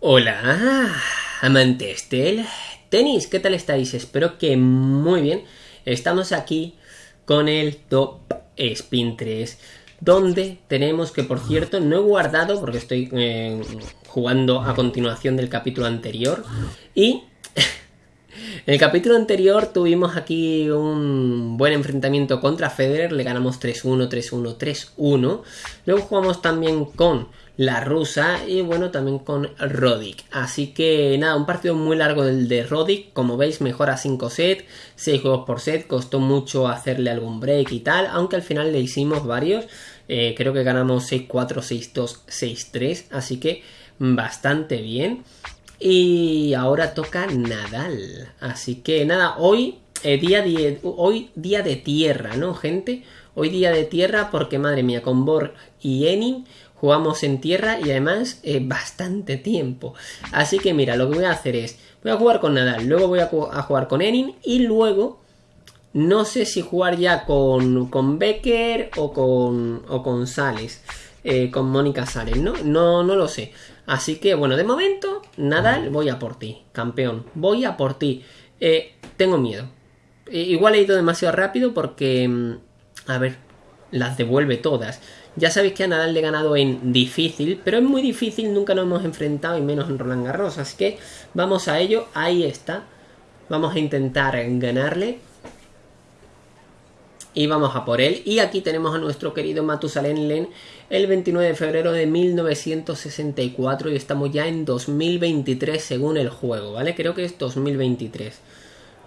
Hola, amantes del tenis, ¿qué tal estáis? Espero que muy bien. Estamos aquí con el Top Spin 3, donde tenemos que, por cierto, no he guardado porque estoy eh, jugando a continuación del capítulo anterior y en el capítulo anterior tuvimos aquí un buen enfrentamiento contra Federer, le ganamos 3-1, 3-1, 3-1. Luego jugamos también con la rusa y bueno también con Rodic. Así que nada, un partido muy largo del de Rodic, como veis mejora 5 sets, 6 juegos por set, costó mucho hacerle algún break y tal, aunque al final le hicimos varios. Eh, creo que ganamos 6-4, 6-2, 6-3, así que bastante bien. Y ahora toca Nadal. Así que nada, hoy, eh, día, hoy día de tierra, ¿no, gente? Hoy día de tierra porque, madre mía, con Borg y Enin jugamos en tierra y además eh, bastante tiempo. Así que mira, lo que voy a hacer es, voy a jugar con Nadal, luego voy a, jugar con Enin y luego no sé si jugar ya con, con Becker o con, o con Sales, eh, con Mónica Sales, ¿no? ¿no? No lo sé. Así que bueno, de momento, Nadal, voy a por ti, campeón, voy a por ti. Eh, tengo miedo. igual he ido demasiado rápido porque, mm, a ver, las devuelve todas. Ya sabéis que a Nadal le he ganado en difícil, pero es muy difícil, nunca nos hemos enfrentado y menos en Roland Garros. Así que vamos a ello, ahí está. Vamos a intentar ganarle. Y vamos a por él. Y aquí tenemos a nuestro querido Matusalén Len el 29 de febrero de 1964 y estamos ya en 2023 según el juego, ¿vale? Creo que es 2023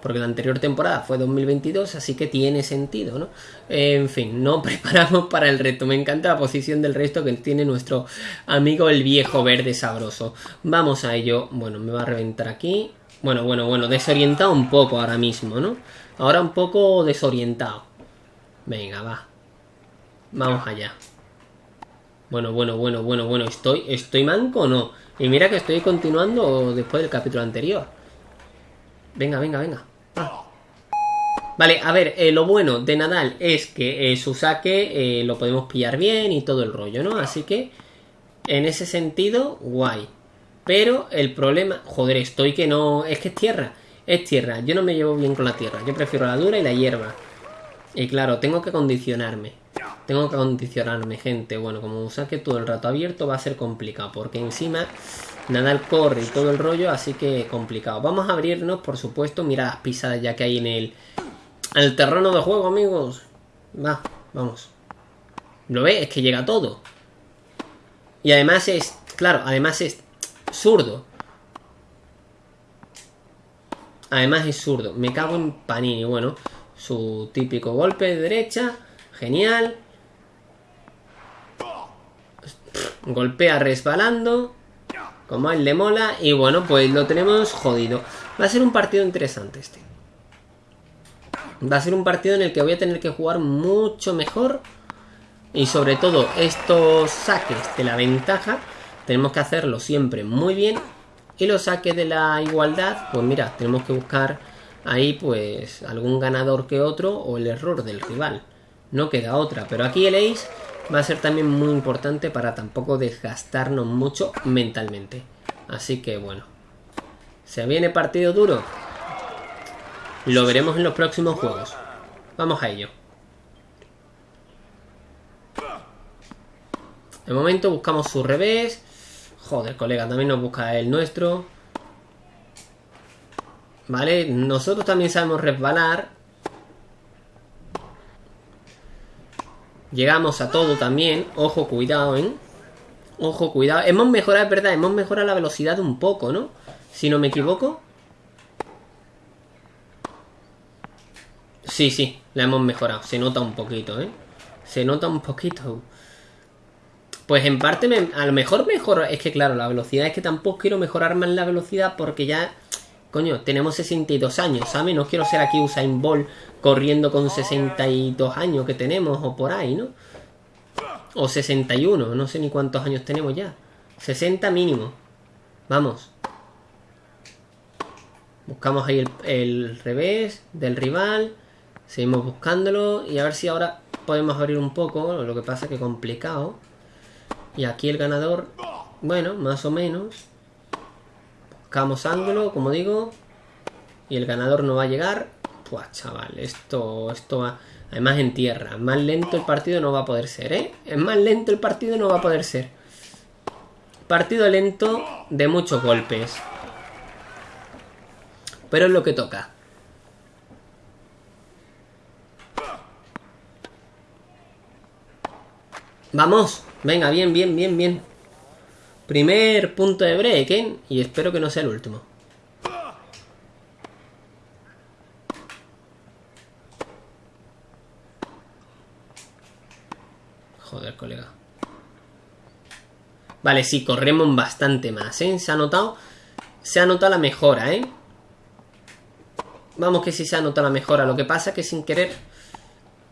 porque la anterior temporada fue 2022, así que tiene sentido, ¿no? En fin, no preparamos para el reto. Me encanta la posición del resto que tiene nuestro amigo el viejo verde sabroso. Vamos a ello. Bueno, me va a reventar aquí. Bueno, bueno, bueno, desorientado un poco ahora mismo, ¿no? Ahora un poco desorientado. Venga, va. Vamos allá. Bueno, bueno, bueno, bueno, bueno. ¿Estoy, estoy manco o no? Y mira que estoy continuando después del capítulo anterior. Venga, venga, venga. Vale, a ver, eh, lo bueno de Nadal es que eh, su saque eh, lo podemos pillar bien y todo el rollo, ¿no? Así que, en ese sentido, guay. Pero el problema, joder, estoy que no... Es que es tierra, es tierra. Yo no me llevo bien con la tierra, yo prefiero la dura y la hierba. Y claro, tengo que condicionarme. Tengo que condicionarme, gente. Bueno, como un saque todo el rato abierto va a ser complicado, porque encima Nadal corre y todo el rollo, así que complicado. Vamos a abrirnos, por supuesto. Mira las pisadas ya que hay en el, en el terreno de juego, amigos. Va, vamos. ¿Lo ve? Es que llega todo. Y además es, claro, además es zurdo. Además es zurdo. Me cago en Panini. Bueno, su típico golpe de derecha. Genial. Golpea resbalando como a él le mola. Y bueno, pues lo tenemos jodido. Va a ser un partido interesante este. Va a ser un partido en el que voy a tener que jugar mucho mejor. Y sobre todo estos saques de la ventaja. Tenemos que hacerlo siempre muy bien. Y los saques de la igualdad, pues mira, tenemos que buscar ahí pues algún ganador que otro o el error del rival. No queda otra. Pero aquí el ace va a ser también muy importante para tampoco desgastarnos mucho mentalmente. Así que bueno. ¿Se viene partido duro? Lo veremos en los próximos juegos. Vamos a ello. De momento buscamos su revés. Joder, colega, también nos busca el nuestro. Vale, nosotros también sabemos resbalar. Llegamos a todo también. Ojo, cuidado, ¿eh? Ojo, cuidado. Hemos mejorado, es verdad, hemos mejorado la velocidad un poco, ¿no? Si no me equivoco. Sí, sí, la hemos mejorado. Se nota un poquito, ¿eh? Se nota un poquito. Pues en parte, a lo mejor mejor... Es que claro, la velocidad es que tampoco quiero mejorar más la velocidad porque ya... Coño, tenemos 62 años, ¿sabes? No quiero ser aquí Usain Bolt corriendo con 62 años que tenemos o por ahí, ¿no? O 61, no sé ni cuántos años tenemos ya. 60 mínimo. Vamos. Buscamos ahí el, revés del rival. Seguimos buscándolo. Y a ver si ahora podemos abrir un poco. Lo que pasa que complicado. Y aquí el ganador. Bueno, más o menos. Buscamos ángulo, como digo. Y el ganador no va a llegar. Pues chaval, esto, esto va... Además en tierra. Más lento el partido no va a poder ser, ¿eh? Es más lento el partido no va a poder ser. Partido lento de muchos golpes. Pero es lo que toca. Vamos. Venga, bien, bien, bien, bien. Primer punto de break, ¿eh? Y espero que no sea el último. Joder, colega. Vale, sí, corremos bastante más, ¿eh? Se ha notado... Se ha notado la mejora, ¿eh? Vamos que sí se ha notado la mejora. Lo que pasa es que sin querer...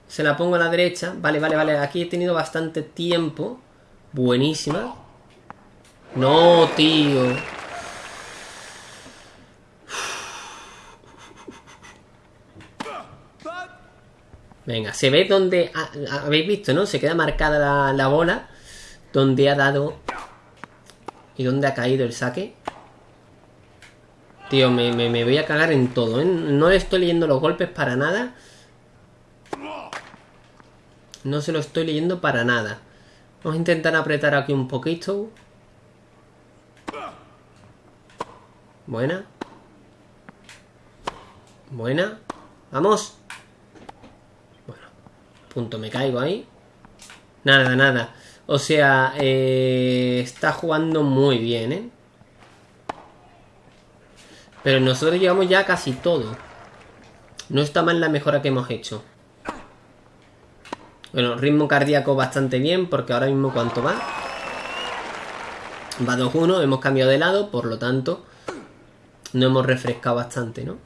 Se la pongo a la derecha. Vale, vale, vale. Aquí he tenido bastante tiempo. Buenísima. No, tío. Venga, se ve donde... Habéis visto, ¿no? Se queda marcada la, bola. Donde ha dado... Y donde ha caído el saque. Tío, me, me, voy a cagar en todo, ¿eh? No le estoy leyendo los golpes para nada. No se lo estoy leyendo para nada. Vamos a intentar apretar aquí un poquito. Buena. Buena. ¡Vamos! punto me caigo ahí. Nada, nada. O sea, eh, está jugando muy bien, ¿eh? Pero nosotros llevamos ya casi todo. No está mal la mejora que hemos hecho. Bueno, ritmo cardíaco bastante bien, porque ahora mismo ¿cuánto va? Va 2-1, hemos cambiado de lado, por lo tanto, no hemos refrescado bastante, ¿no?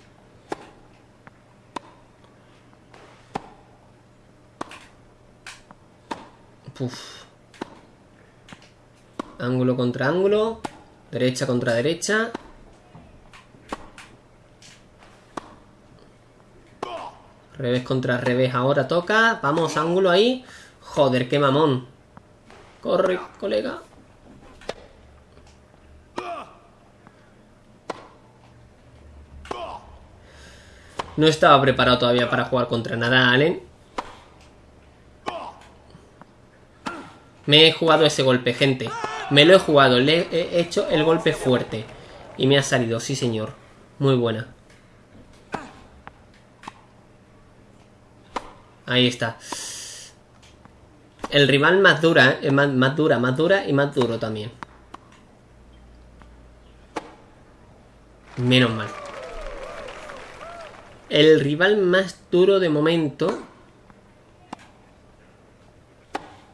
Ángulo contra ángulo. Derecha contra derecha. Revés contra revés ahora toca. Vamos, ángulo ahí. Joder, qué mamón. Corre, colega. No estaba preparado todavía para jugar contra Nadal, ¿eh? Me he jugado ese golpe, gente. Me lo he jugado. Le he hecho el golpe fuerte. Y me ha salido, sí señor. Muy buena. Ahí está. El rival más dura, ¿eh? más dura, más dura y más duro también. Menos mal. El rival más duro de momento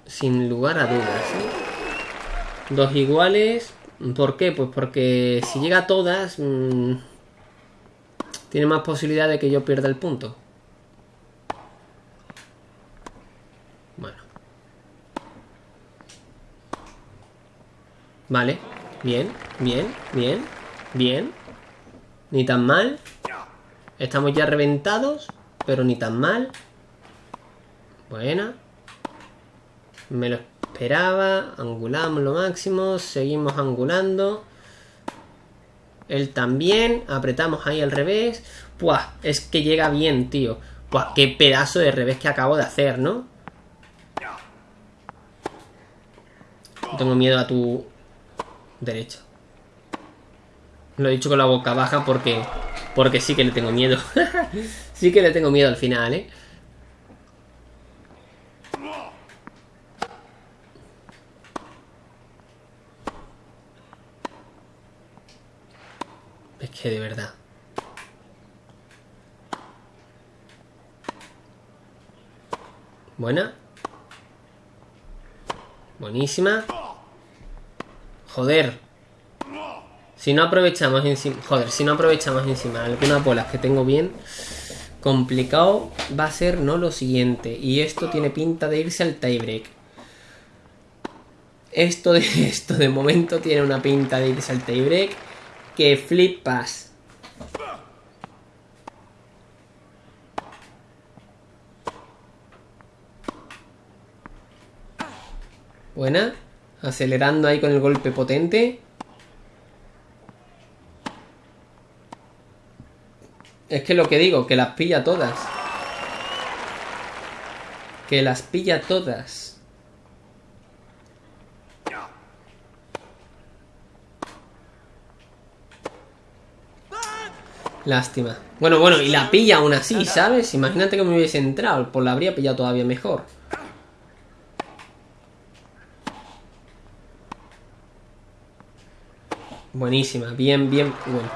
sin lugar a dudas. ¿eh? Dos iguales. ¿Por qué? Pues porque si llega a todas, mmm, tiene más posibilidad de que yo pierda el punto. Bueno. Vale. Bien, bien, bien, bien. Ni tan mal. Estamos ya reventados, pero ni tan mal. Buena. Me lo esperaba. Angulamos lo máximo. Seguimos angulando. Él también. Apretamos ahí al revés. Puah, es que llega bien, tío. Puah, qué pedazo de revés que acabo de hacer, ¿no? Tengo miedo a tu derecha. Lo he dicho con la boca baja porque porque sí que le tengo miedo. sí que le tengo miedo al final, ¿eh? que de verdad. Buena. Buenísima. Joder. Si no aprovechamos encima... Joder, si no aprovechamos encima algunas bolas que tengo bien... Complicado va a ser no lo siguiente. Y esto tiene pinta de irse al tiebreak. Esto de, esto de momento tiene una pinta de irse al tiebreak que flipas. Buena. Acelerando ahí con el golpe potente. Es que lo que digo, que las pilla todas. Que las pilla todas. Lástima. Bueno, bueno, y la pilla aún así, ¿sabes? Imagínate que me hubiese entrado, pues la habría pillado todavía mejor. Buenísima, bien, bien, bueno.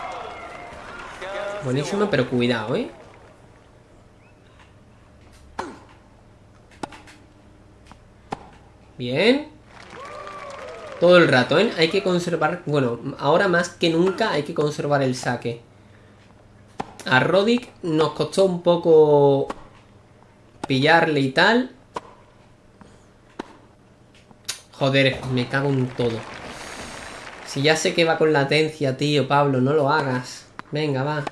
Buenísima, pero cuidado, ¿eh? Bien. Todo el rato, ¿eh? Hay que conservar... Bueno, ahora más que nunca hay que conservar el saque. A Rodic nos costó un poco pillarle y tal. Joder, me cago en todo. Si ya sé que va con latencia, tío, Pablo, no lo hagas. Venga, va.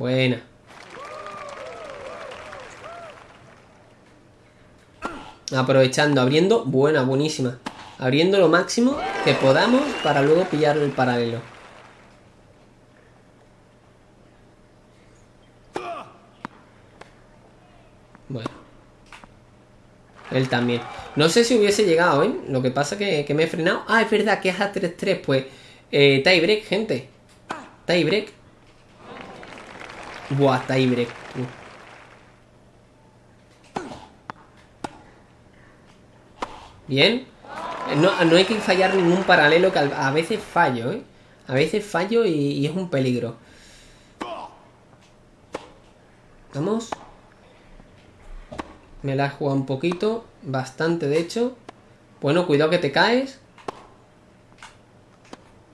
Buena. Aprovechando, abriendo. Buena, buenísima. Abriendo lo máximo que podamos para luego pillar el paralelo. Bueno. Él también. No sé si hubiese llegado, ¿eh? Lo que pasa que, que me he frenado. Ah, es verdad que es a 3-3. Pues, eh, tiebreak, gente. Tiebreak. Buah, tiebreak. Bien. No, hay que fallar ningún paralelo que a veces fallo, ¿eh? A veces fallo y, y es un peligro. Vamos. Me la he jugado un poquito. Bastante, de hecho. Bueno, cuidado que te caes.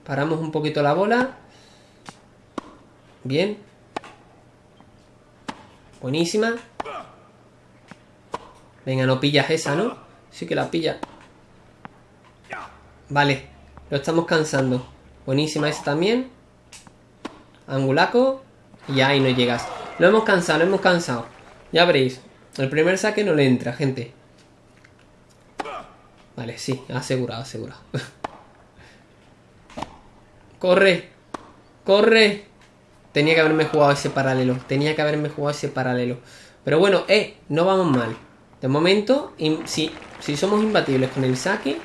Paramos un poquito la bola. Bien. Buenísima. Venga, no pillas esa, ¿no? Sí que la pilla. Vale. Lo estamos cansando. Buenísima esa también. Angulaco. Y ahí no llegas. Lo hemos cansado, lo hemos cansado. Ya veréis. El primer saque no le entra, gente. Vale, sí, asegurado, asegurado. ¡Corre! ¡Corre! Tenía que haberme jugado ese paralelo. Tenía que haberme jugado ese paralelo. Pero bueno, eh, no vamos mal. De momento, si, si somos imbatibles con el saque...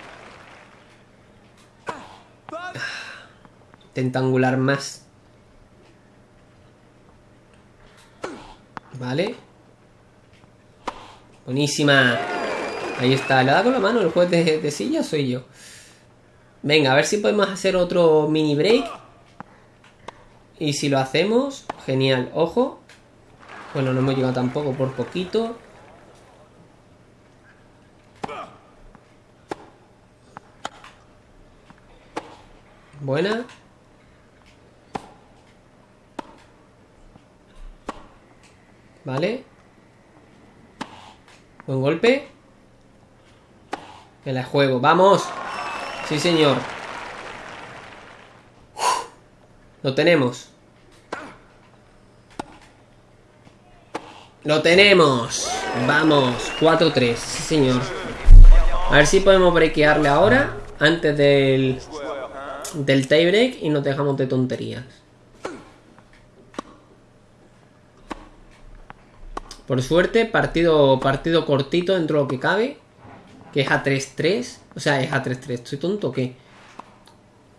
Tentangular más. Vale. Buenísima. Ahí está. ¿Le da con la mano el juez de, de silla soy yo? Venga, a ver si podemos hacer otro mini break. Y si lo hacemos, genial. Ojo. Bueno, no hemos llegado tampoco por poquito. Buena. Vale. Buen golpe. Me la juego. ¡Vamos! Sí, señor. Lo tenemos. Lo tenemos. Vamos. 4-3. Sí, señor. A ver si podemos breakearle ahora. Antes del... Del tie break. Y nos dejamos de tonterías. Por suerte, partido, partido cortito dentro de lo que cabe. Que es a 3-3. O sea, es a 3-3. ¿Estoy tonto o qué?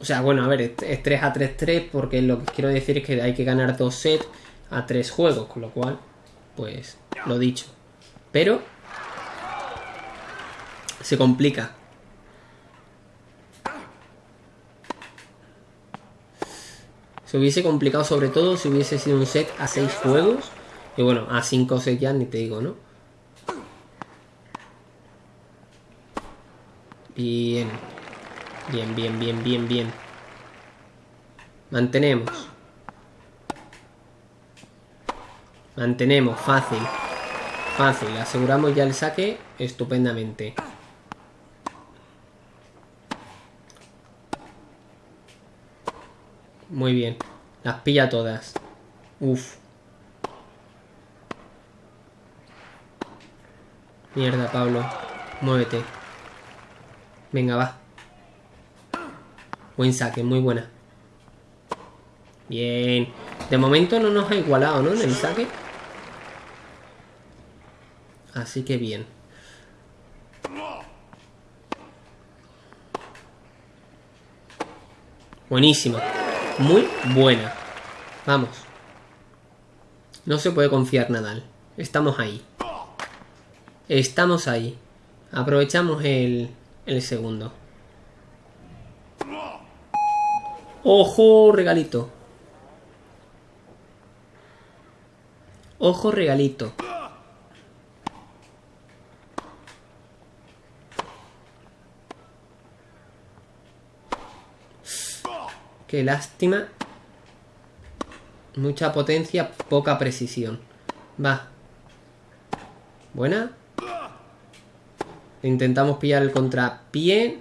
O sea, bueno, a ver, es 3 a 3-3 porque lo que quiero decir es que hay que ganar dos sets a tres juegos. Con lo cual, pues, lo dicho. Pero... Se complica. Se hubiese complicado sobre todo si hubiese sido un set a 6 juegos y bueno, a 5 o 6 ya ni te digo, ¿no? Bien. Bien, bien, bien, bien, bien. Mantenemos. Mantenemos, fácil. Fácil, aseguramos ya el saque estupendamente. Muy bien. Las pilla todas. Uf. Mierda, Pablo. Muévete. Venga, va. Buen saque, muy buena. Bien. De momento no nos ha igualado, ¿no? En el saque. Así que bien. Buenísima. Muy buena. Vamos. No se puede confiar Nadal. Estamos ahí. Estamos ahí. Aprovechamos el, el segundo. ¡Ojo, regalito! ¡Ojo, regalito! Qué lástima. Mucha potencia, poca precisión. Va. Buena. Intentamos pillar el contrapié.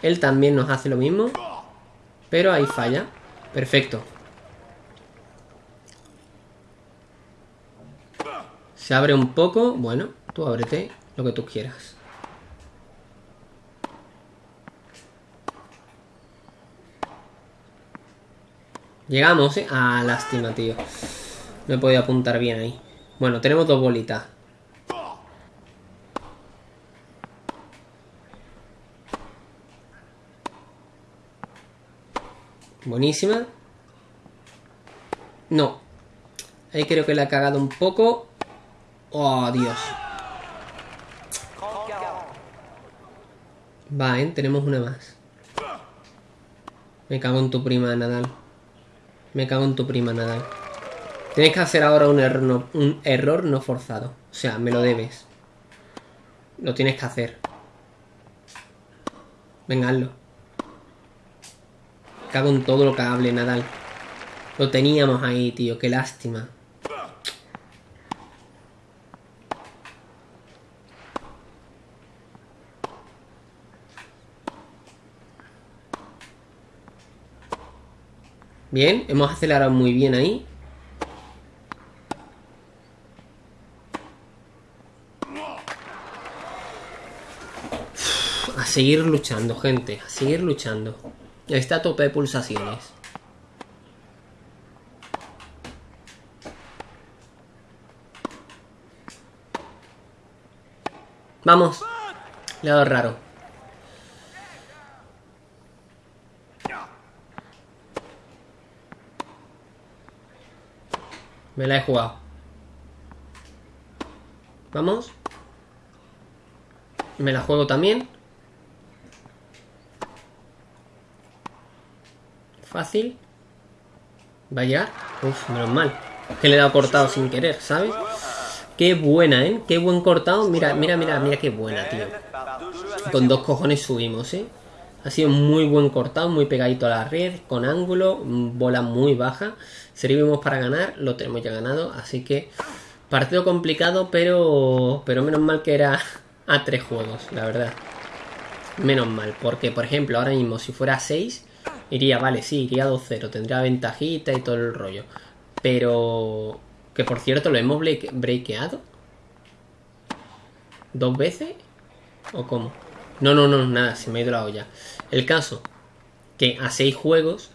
Él también nos hace lo mismo. Pero ahí falla. Perfecto. Se abre un poco. Bueno, tú ábrete lo que tú quieras. Llegamos, ¿eh? Ah, lástima, tío. No he podido apuntar bien ahí. Bueno, tenemos dos bolitas. Buenísima. No. Ahí creo que le ha cagado un poco. Oh, Dios. Va, ¿eh? Tenemos una más. Me cago en tu prima, Nadal. Me cago en tu prima, Nadal. Tienes que hacer ahora un error, no, un error no forzado. O sea, me lo debes. Lo tienes que hacer. Venga, hazlo. Cago en todo lo que hable, Nadal. Lo teníamos ahí, tío. Qué lástima. Bien, hemos acelerado muy bien ahí. A seguir luchando, gente. A seguir luchando. Está a tope de pulsaciones. Vamos. Le ha dado raro. Me la he jugado. Vamos. Me la juego también. Fácil. Vaya. Uf, menos mal. Que le he dado cortado sin querer, ¿sabes? Qué buena, ¿eh? Qué buen cortado. Mira, mira, mira, mira qué buena, tío. Con dos cojones subimos, ¿eh? Ha sido muy buen cortado, muy pegadito a la red, con ángulo, bola muy baja. Servimos para ganar, lo tenemos ya ganado, así que partido complicado, pero, pero menos mal que era a tres juegos, la verdad. Menos mal, porque por ejemplo, ahora mismo si fuera a 6, iría, vale, sí, iría 2-0, tendría ventajita y todo el rollo. Pero, que por cierto, lo hemos breakeado. ¿Dos veces? ¿O cómo? No, no, no, nada, se me ha ido la olla. El caso, que a seis juegos,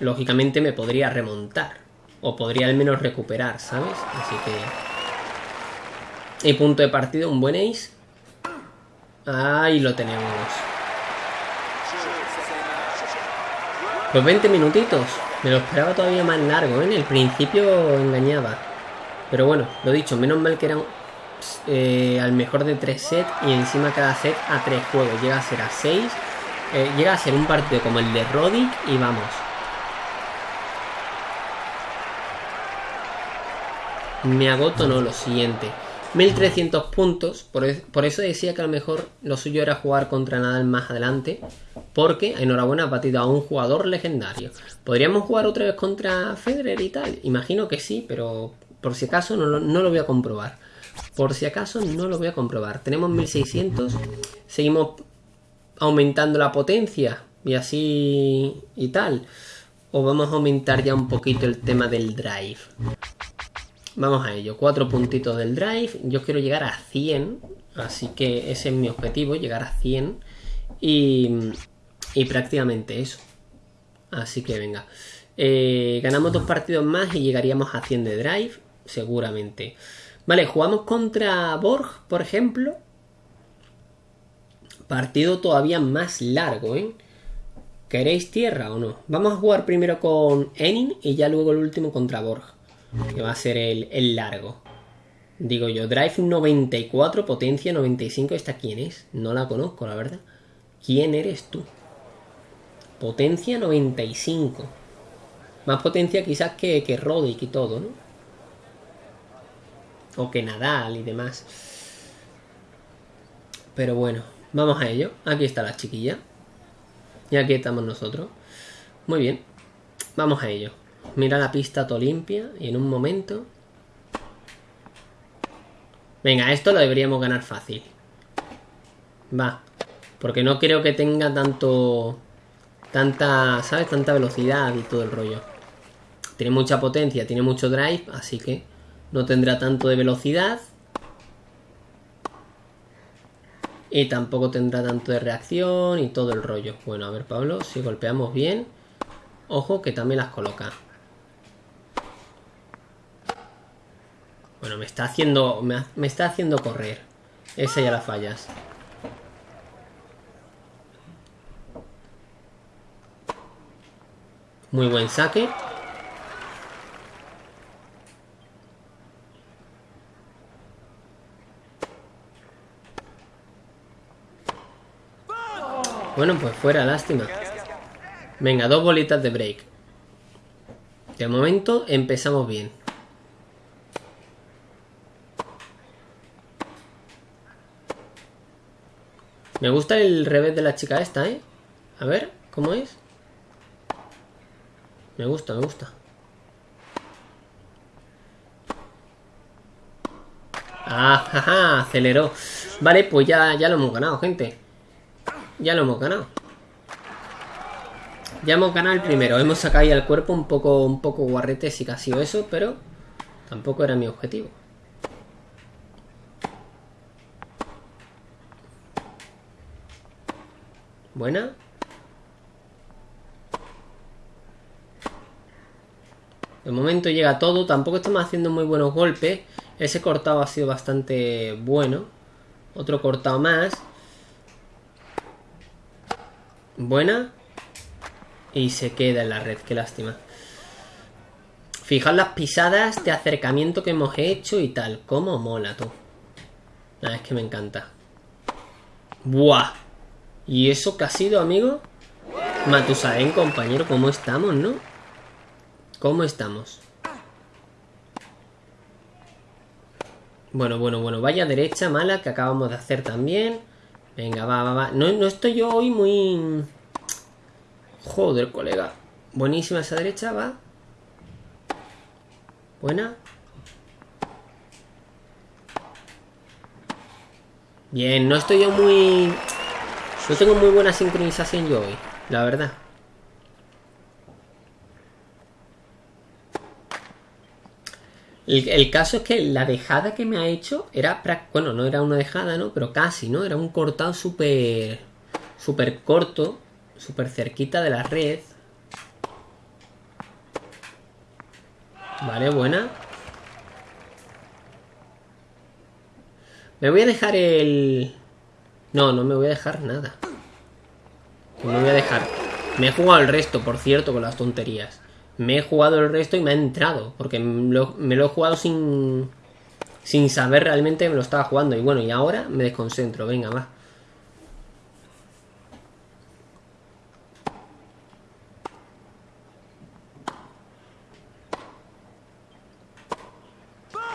lógicamente me podría remontar. O podría al menos recuperar, ¿sabes? Así que... Y punto de partido, un buen ace. Ahí lo tenemos. Los 20 minutitos. Me lo esperaba todavía más largo, ¿eh? En el principio engañaba. Pero bueno, lo dicho, menos mal que eran eh, al mejor de 3 sets y encima cada set a 3 juegos. Llega a ser a 6. Eh, llega a ser un partido como el de Rodic y vamos. Me agoto, no, lo siguiente. 1300 puntos, por, eso decía que a lo mejor lo suyo era jugar contra Nadal más adelante, porque enhorabuena ha batido a un jugador legendario. ¿Podríamos jugar otra vez contra Federer y tal? Imagino que sí, pero por si acaso no lo voy a comprobar. Por si acaso no lo voy a comprobar. Tenemos 1600. Seguimos aumentando la potencia. Y así y tal. O vamos a aumentar ya un poquito el tema del drive. Vamos a ello. Cuatro puntitos del drive. Yo quiero llegar a 100. Así que ese es mi objetivo. Llegar a 100. Y, prácticamente eso. Así que venga. Eh, ganamos dos partidos más y llegaríamos a 100 de drive, seguramente. Vale, jugamos contra Borg, por ejemplo. Partido todavía más largo, ¿eh? ¿Queréis tierra o no? Vamos a jugar primero con Enin y ya luego el último contra Borg. Que va a ser el, el largo. Digo yo, Drive 94, potencia 95. ¿Esta quién es? No la conozco, la verdad. ¿Quién eres tú? Potencia 95. Más potencia quizás que, que y todo, ¿no? O que Nadal y demás. Pero bueno, vamos a ello. Aquí está la chiquilla. Y aquí estamos nosotros. Muy bien. Vamos a ello. Mira la pista todo limpia y en un momento... Venga, esto lo deberíamos ganar fácil. Va. Porque no creo que tenga tanto tanta, ¿sabes? Tanta velocidad y todo el rollo. Tiene mucha potencia, tiene mucho drive, así que no tendrá tanto de velocidad. Y tampoco tendrá tanto de reacción y todo el rollo. Bueno, a ver, Pablo, si golpeamos bien. Ojo que también las coloca. Bueno, me está haciendo. Me, está haciendo correr. Esa ya la fallas. Muy buen saque. Bueno, pues fuera, lástima. Venga, dos bolitas de break. De momento empezamos bien. Me gusta el revés de la chica esta, ¿eh? A ver, ¿cómo es? Me gusta, me gusta. Ah, jaja, aceleró. Vale, pues ya, ya lo hemos ganado, gente. Ya lo hemos ganado. Ya hemos ganado el primero. Hemos sacado ahí el cuerpo un poco, un poco guarrete si que ha sido eso, pero tampoco era mi objetivo. Buena. De momento llega todo. Tampoco estamos haciendo muy buenos golpes. Ese cortado ha sido bastante bueno. Otro cortado más. Buena. Y se queda en la red. Qué lástima. Fijad las pisadas de acercamiento que hemos hecho y tal. Cómo mola, tú. Nada, es que me encanta. ¡Buah! ¿Y eso qué ha sido, amigo? Matusalén, compañero, ¿cómo estamos, no? ¿Cómo estamos? Bueno, bueno, bueno. Vaya derecha mala que acabamos de hacer también. Venga, va, va, va. No, no estoy yo hoy muy... Joder, colega. Buenísima esa derecha, va. Buena. Bien, no estoy yo muy... No tengo muy buena sincronización yo hoy, la verdad. El, caso es que la dejada que me ha hecho era... Bueno, no era una dejada, ¿no? Pero casi, ¿no? Era un cortado súper... Súper corto. Súper cerquita de la red. Vale, buena. Me voy a dejar el... No, no me voy a dejar nada. No me voy a dejar. Me he jugado el resto, por cierto, con las tonterías me he jugado el resto y me ha entrado. Porque me lo, he jugado sin, sin saber realmente me lo estaba jugando. Y bueno, y ahora me desconcentro. Venga, va.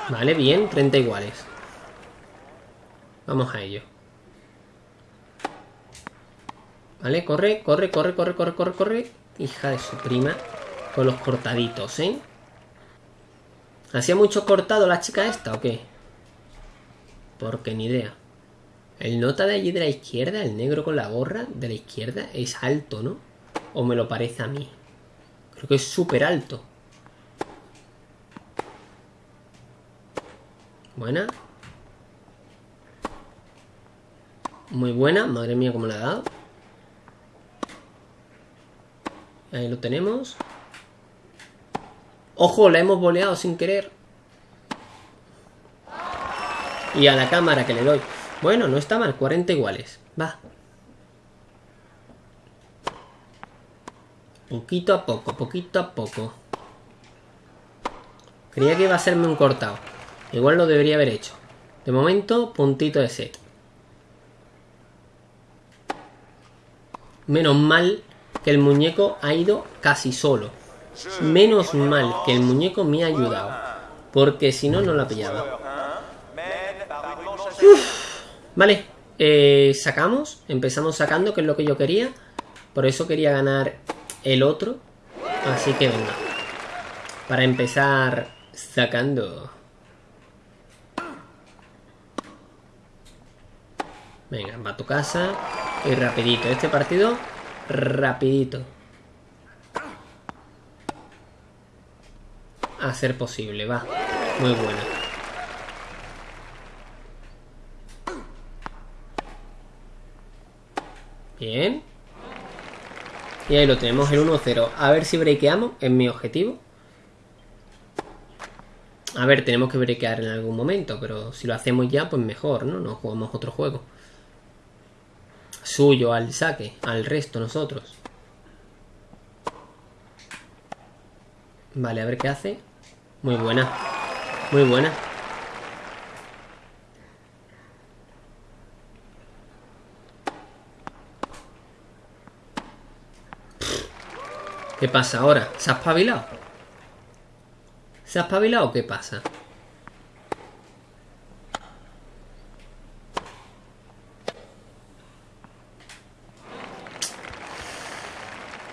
Vale, bien, 30 iguales. Vamos a ello. Vale, corre, corre, corre, corre, corre, corre, corre. Hija de su prima. Con los cortaditos, ¿eh? ¿Hacía mucho cortado la chica esta o qué? Porque ni idea. El nota de allí de la izquierda, el negro con la gorra de la izquierda, es alto, ¿no? ¿O me lo parece a mí? Creo que es súper alto. Buena. Muy buena. Madre mía, cómo le ha dado. Ahí lo tenemos. ¡Ojo! La hemos boleado sin querer. Y a la cámara que le doy. Bueno, no está mal. 40 iguales. Va. Poquito a poco, poquito a poco. Creía que iba a serme un cortado. Igual lo debería haber hecho. De momento, puntito de set. Menos mal que el muñeco ha ido casi solo. Menos mal que el muñeco me ha ayudado. Porque si no, no la pillaba. Vale, eh, sacamos. Empezamos sacando, que es lo que yo quería. Por eso quería ganar el otro. Así que venga. Para empezar sacando. Venga, va a tu casa. Y rapidito. Este partido, rapidito. A ser posible, va. Muy buena. Bien. Y ahí lo tenemos, el 1-0. A ver si breakeamos, es mi objetivo. A ver, tenemos que breakear en algún momento, pero si lo hacemos ya, pues mejor, ¿no? No jugamos otro juego. Suyo al saque, al resto nosotros. Vale, a ver qué hace. Muy buena. Muy buena. ¿Qué pasa ahora? ¿Se ha espabilado? ¿Se ha espabilado o qué pasa?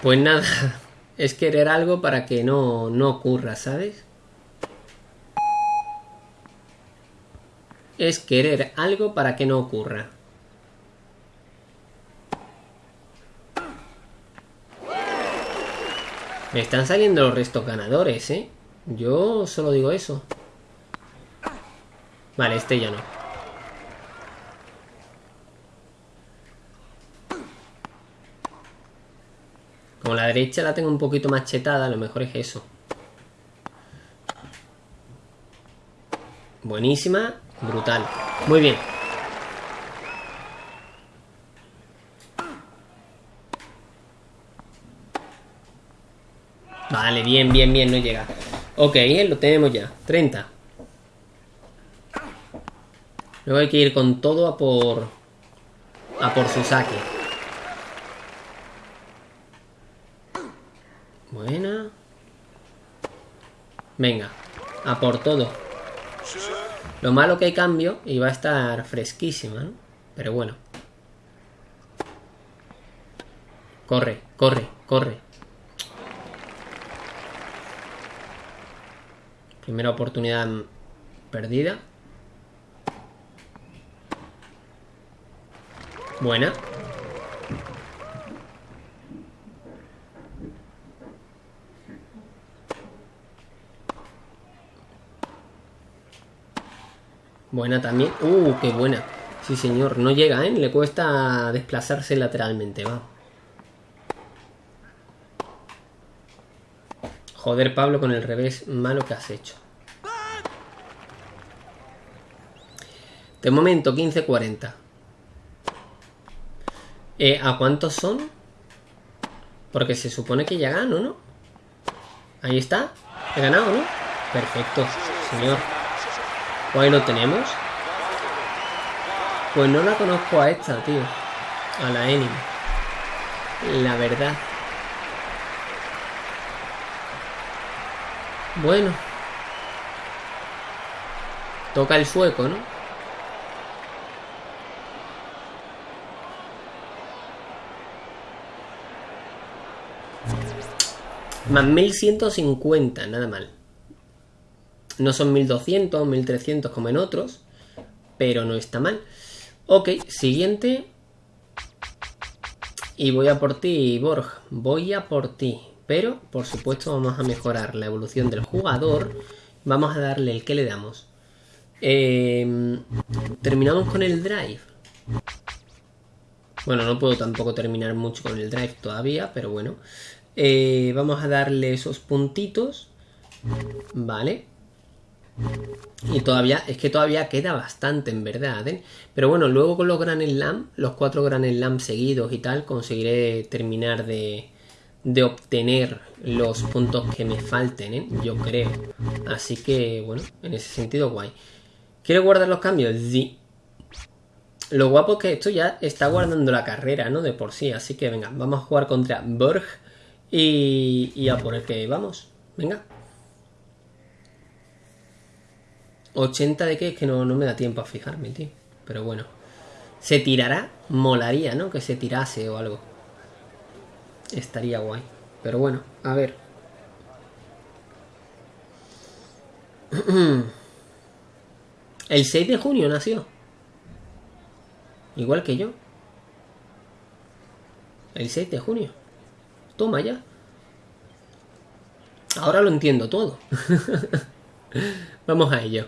Pues nada, es querer algo para que no, no ocurra, ¿sabes? Es querer algo para que no ocurra. Me están saliendo los restos ganadores, ¿eh? Yo solo digo eso. Vale, este ya no. Como la derecha la tengo un poquito más chetada, lo mejor es eso. Buenísima, brutal. Muy bien. Vale, bien, bien, bien, no llega. Ok, lo tenemos ya. 30. Luego hay que ir con todo a por... A por su saque. Buena. Venga, a por todo. Lo malo que hay cambio y va a estar fresquísima, ¿no? Pero bueno. Corre, corre, corre. Primera oportunidad perdida. Buena. Buena también. Uh, qué buena. Sí, señor. No llega, ¿eh? Le cuesta desplazarse lateralmente, va. Joder, Pablo, con el revés malo que has hecho. De momento, 15-40. Eh, ¿A cuántos son? Porque se supone que ya gano, ¿no? Ahí está. He ganado, ¿no? Perfecto, señor. Pues ahí lo tenemos. Pues no la conozco a esta, tío. A la Enemy. La verdad. Bueno. Toca el sueco, ¿no? Más 1150, nada mal. No son 1200, 1300 como en otros, pero no está mal. Ok, siguiente. Y voy a por ti, Borg. Voy a por ti. Pero, por supuesto, vamos a mejorar la evolución del jugador. Vamos a darle el que le damos. Em, terminamos con el drive. Bueno, no puedo tampoco terminar mucho con el drive todavía, pero bueno. Eh, vamos a darle esos puntitos. Vale. Y todavía, es que todavía queda bastante en verdad, ¿eh? Pero bueno, luego con los Gran Slam, los cuatro Gran Slam seguidos y tal, conseguiré terminar de, de obtener los puntos que me falten, ¿eh? Yo creo. Así que, bueno, en ese sentido, guay. ¿Quiero guardar los cambios? Sí. Lo guapo es que esto ya está guardando la carrera, ¿no? De por sí. Así que venga, vamos a jugar contra Borg y, y a por el que vamos. Venga. 80 de qué es que no, no me da tiempo a fijarme, tío. Pero bueno. ¿Se tirará? Molaría, ¿no? Que se tirase o algo. Estaría guay. Pero bueno, a ver. El 6 de junio nació. Igual que yo. El 6 de junio. Toma ya. Ahora lo entiendo todo. vamos a ello.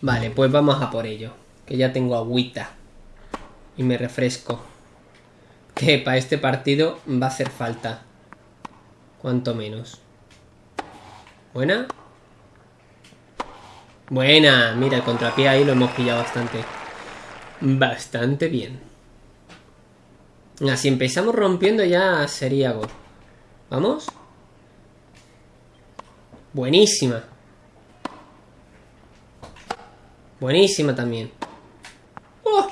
Vale, pues vamos a por ello. Que ya tengo agüita. Y me refresco. Que para este partido va a hacer falta. Cuanto menos. Buena. Buena. Mira, el contrapié ahí lo hemos pillado bastante. Bastante bien. Si empezamos rompiendo ya sería. ¿Vamos? Buenísima. Buenísima también. ¡Oh!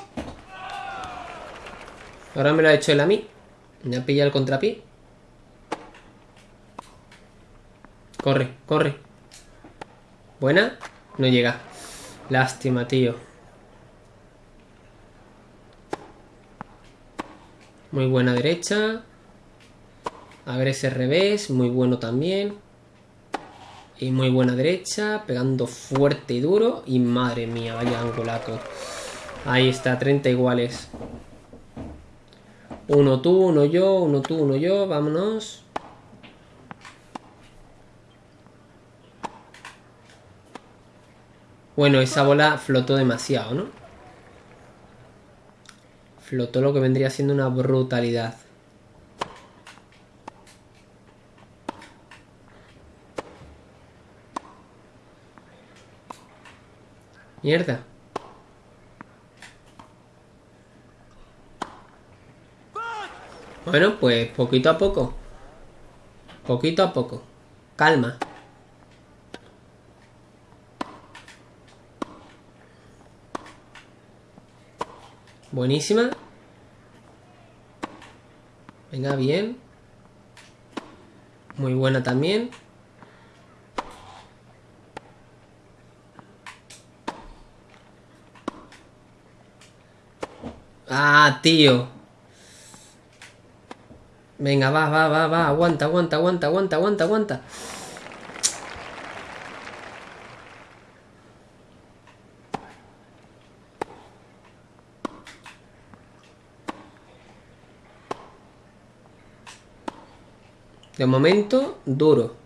Ahora me lo ha hecho él a mí. Me ha pillado el contrapié. Corre, corre. Buena. No llega. Lástima, tío. Muy buena derecha. A ver ese revés. Muy bueno también. Y muy buena derecha. Pegando fuerte y duro. Y madre mía, vaya angulaco. Ahí está, 30 iguales. Uno tú, uno yo, uno tú, uno yo. Vámonos. Bueno, esa bola flotó demasiado, ¿no? Flotó lo que vendría siendo una brutalidad. Mierda. Bueno, pues poquito a poco. Poquito a poco. Calma. Buenísima. Venga, bien. Muy buena también. Ah, tío. Venga, va, va, va, va. Aguanta, aguanta, aguanta, aguanta, aguanta, aguanta. De momento, duro.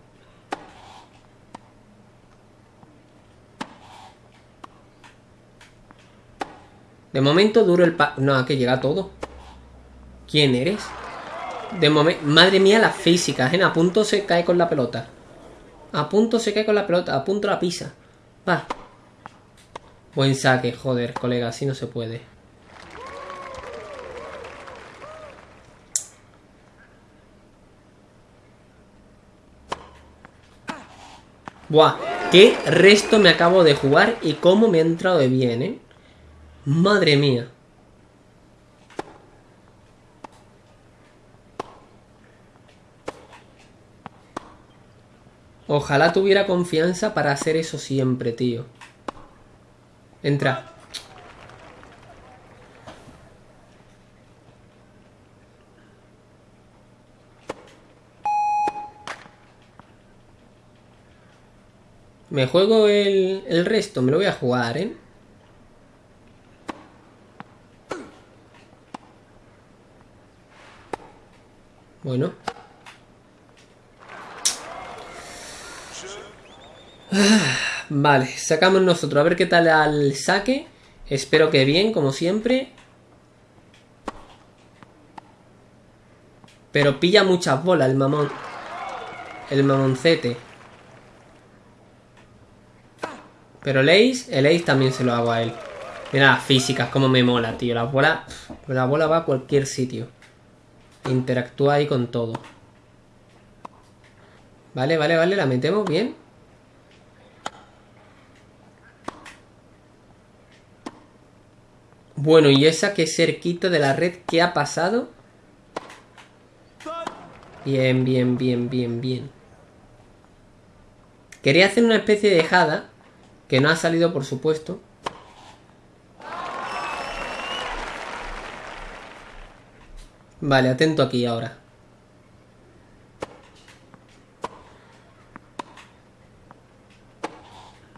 De momento duro el pa... No, que llega todo. ¿Quién eres? De momento... Madre mía, la física, ¿eh? A punto se cae con la pelota. A punto se cae con la pelota. A punto la pisa. Va. Buen saque, joder, colega. Así no se puede. Buah, qué resto me acabo de jugar y cómo me ha entrado de bien, ¿eh? Madre mía. Ojalá tuviera confianza para hacer eso siempre, tío. Entra. Me juego el, el resto, me lo voy a jugar, ¿eh? Bueno. Vale, sacamos nosotros. A ver qué tal al saque. Espero que bien, como siempre. Pero pilla muchas bolas el mamón. El mamoncete. Pero el Ace, el Ace también se lo hago a él. Mira las físicas, como me mola, tío. La bola, la bola va a cualquier sitio. Interactúa ahí con todo. Vale, vale, vale, la metemos bien. Bueno, y esa que cerquita de la red, ¿qué ha pasado? Bien, bien, bien, bien, bien. Quería hacer una especie de jada, que no ha salido por supuesto. Vale, atento aquí ahora.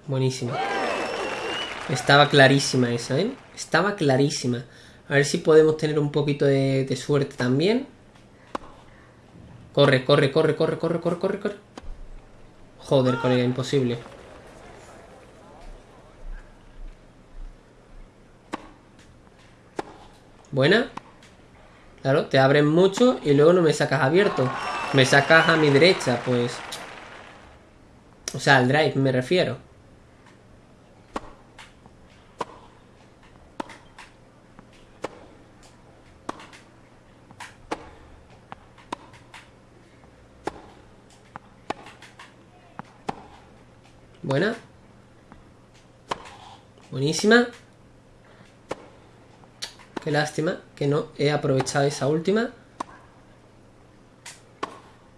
Buenísima. Estaba clarísima esa, ¿eh? Estaba clarísima. A ver si podemos tener un poquito de, de suerte también. Corre, corre, corre, corre, corre, corre, corre, corre. Joder, colega, imposible. Buena. Claro, te abren mucho y luego no me sacas abierto. Me sacas a mi derecha, pues... O sea, al drive me refiero. Buena. Buenísima. Lástima que no he aprovechado esa última.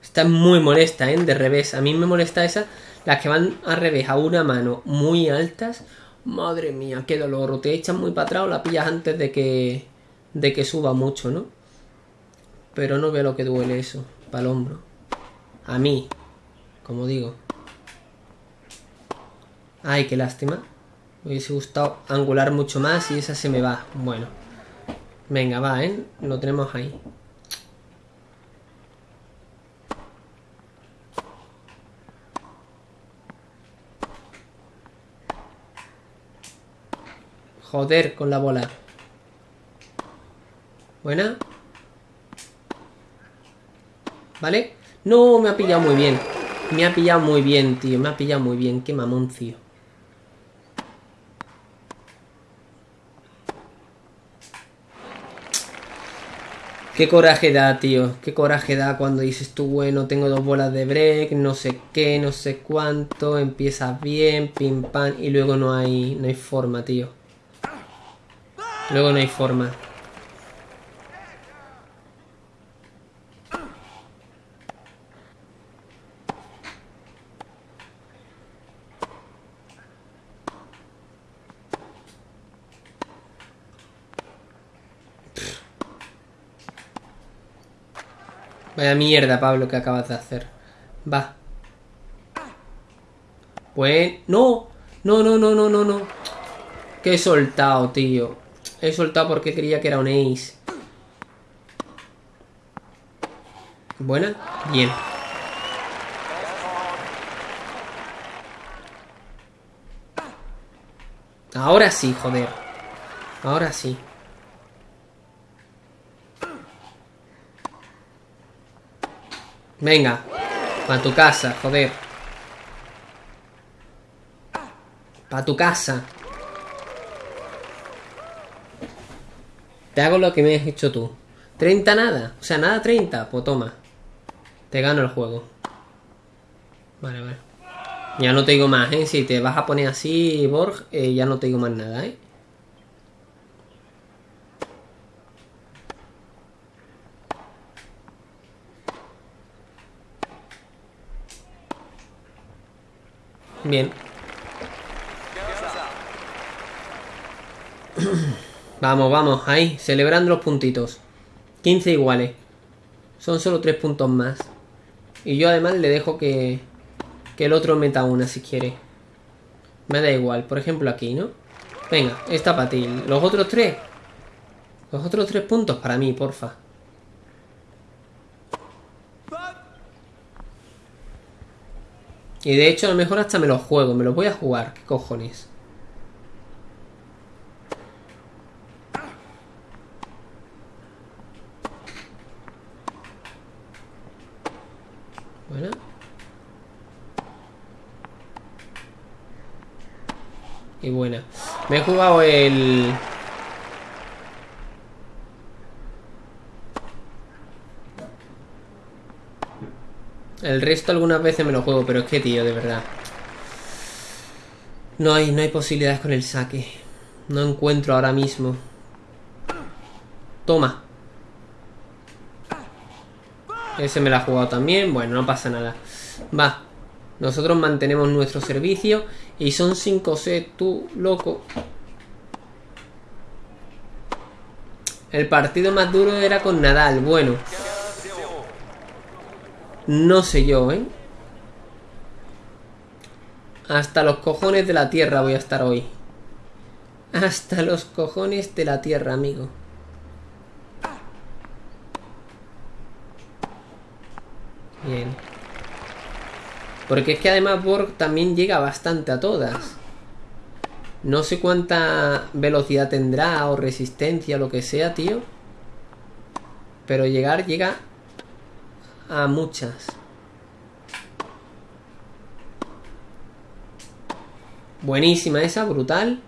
Está muy molesta, ¿eh? De revés. A mí me molesta esa. Las que van al revés a una mano muy altas. Madre mía, qué dolor. Te echan muy para atrás o la pillas antes de que, de que suba mucho, ¿no? Pero no veo lo que duele eso. Para el hombro. A mí. Como digo. Ay, qué lástima. Me hubiese gustado angular mucho más y esa se me va. Bueno. Venga, va, ¿eh? Lo tenemos ahí. Joder con la bola. Buena. ¿Vale? No, me ha pillado muy bien. Me ha pillado muy bien, tío. Me ha pillado muy bien. Qué mamón, tío. Qué coraje da, tío. Qué coraje da cuando dices tú, bueno, tengo dos bolas de break, no sé qué, no sé cuánto, empiezas bien, pim pam, y luego no hay, no hay forma, tío. Luego no hay forma. Vaya mierda, Pablo, que acabas de hacer. Va. Pues... ¡No! No, no, no, no, no, no. Que he soltado, tío. He soltado porque creía que era un ace. Buena. Bien. Ahora sí, joder. Ahora sí. Venga. Pa' tu casa, joder. Pa' tu casa. Te hago lo que me has hecho tú. 30 nada. O sea, nada 30. Pues toma. Te gano el juego. Vale, vale. Ya no te digo más, ¿eh? Si te vas a poner así, Borg, eh, ya no te digo más nada, ¿eh? Bien. Vamos, vamos, ahí, celebrando los puntitos. 15 iguales. Son solo 3 puntos más. Y yo además le dejo que, que el otro meta una si quiere. Me da igual, por ejemplo aquí, ¿no? Venga, esta para ti. Los otros tres. Los otros tres puntos para mí, porfa. Y de hecho a lo mejor hasta me lo juego, me lo voy a jugar, qué cojones. Bueno. Y buena. Me he jugado el... El resto algunas veces me lo juego, pero es que, tío, de verdad. No hay, no hay posibilidades con el saque. No encuentro ahora mismo. Toma. Ese me lo ha jugado también. Bueno, no pasa nada. Va. Nosotros mantenemos nuestro servicio. Y son 5 C, tú, loco. El partido más duro era con Nadal. Bueno. No sé yo, ¿eh? Hasta los cojones de la tierra voy a estar hoy. Hasta los cojones de la tierra, amigo. Bien. Porque es que además Borg también llega bastante a todas. No sé cuánta velocidad tendrá o resistencia lo que sea, tío. Pero llegar llega a muchas. Buenísima esa, brutal.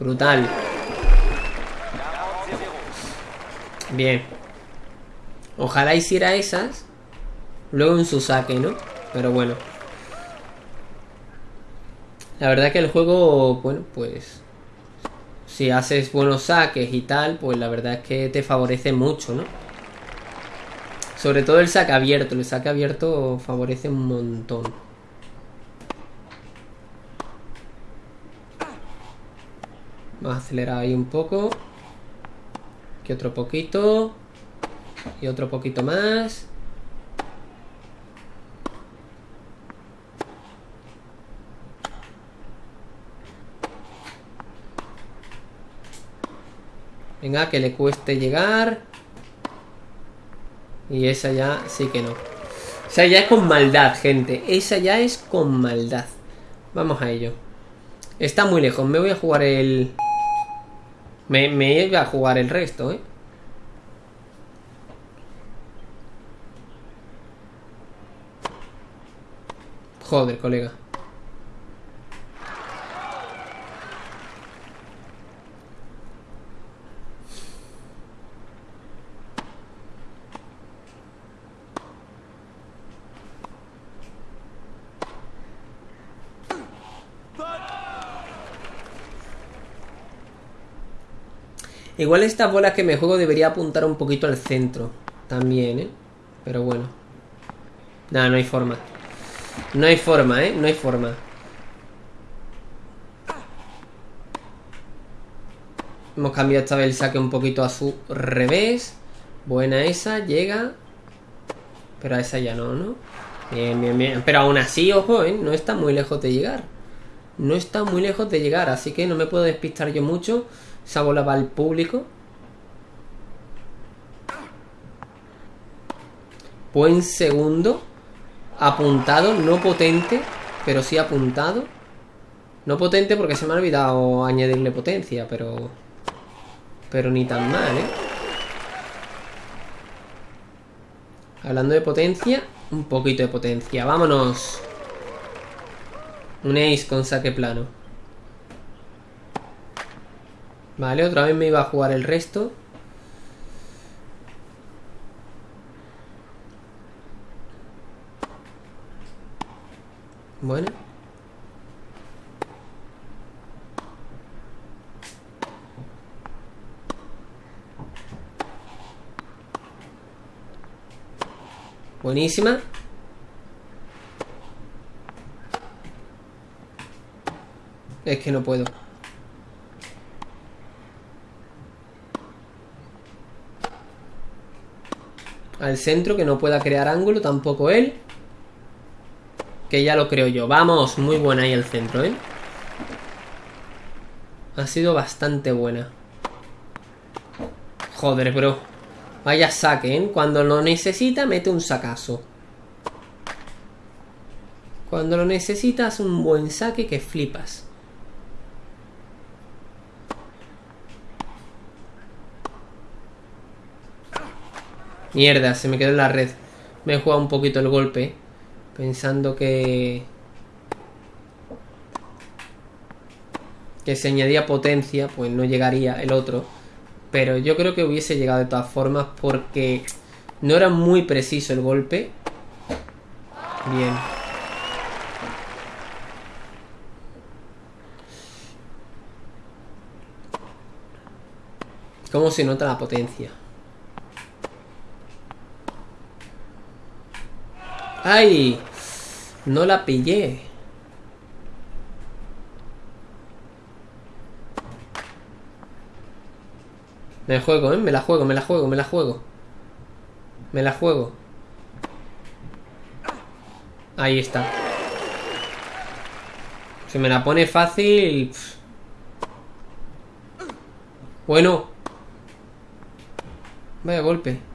Brutal. Bien. Ojalá hiciera esas. Luego en su saque, ¿no? Pero bueno. La verdad que el juego, bueno, pues... Si haces buenos saques y tal, pues la verdad es que te favorece mucho, ¿no? Sobre todo el saque abierto. El saque abierto favorece un montón. Vamos a acelerar ahí un poco. Aquí otro poquito. Y otro poquito más. Venga, que le cueste llegar. Y esa ya sí que no. O ya es con maldad, gente. Esa ya es con maldad. Vamos a ello. Está muy lejos. Me voy a jugar el... Me, me voy a jugar el resto, ¿eh? Joder, colega. Igual esta bola que me juego debería apuntar un poquito al centro. También, ¿eh? Pero bueno. Nada, no hay forma. No hay forma, ¿eh? No hay forma. Hemos cambiado esta vez el saque un poquito a su revés. Buena esa, llega. Pero a esa ya no, ¿no? Bien, bien, bien. Pero aún así, ojo, ¿eh? No está muy lejos de llegar. No está muy lejos de llegar, así que no me puedo despistar yo mucho. Esa bola va al público. Buen segundo. Apuntado, no potente, pero sí apuntado. No potente porque se me ha olvidado añadirle potencia, pero... Pero ni tan mal, ¿eh? Hablando de potencia, un poquito de potencia. ¡Vámonos! Un ace con saque plano. Vale, otra vez me iba a jugar el resto. Bueno. Buenísima. Es que no puedo. Al centro, que no pueda crear ángulo, tampoco él. Que ya lo creo yo. Vamos, muy buena ahí el centro, ¿eh? Ha sido bastante buena. Joder, bro. Vaya saque, ¿eh? Cuando lo necesita, mete un sacazo. Cuando lo necesitas, un buen saque que flipas. Mierda, se me quedó en la red. Me he jugado un poquito el golpe. Pensando que... Que se añadía potencia, pues no llegaría el otro. Pero yo creo que hubiese llegado de todas formas porque no era muy preciso el golpe. Bien. ¿Cómo se nota la potencia? ¡Ay! No la pillé. Me juego, ¿eh? Me la juego, me la juego, me la juego. Me la juego. Ahí está. Se me la pone fácil. Bueno. Vaya golpe.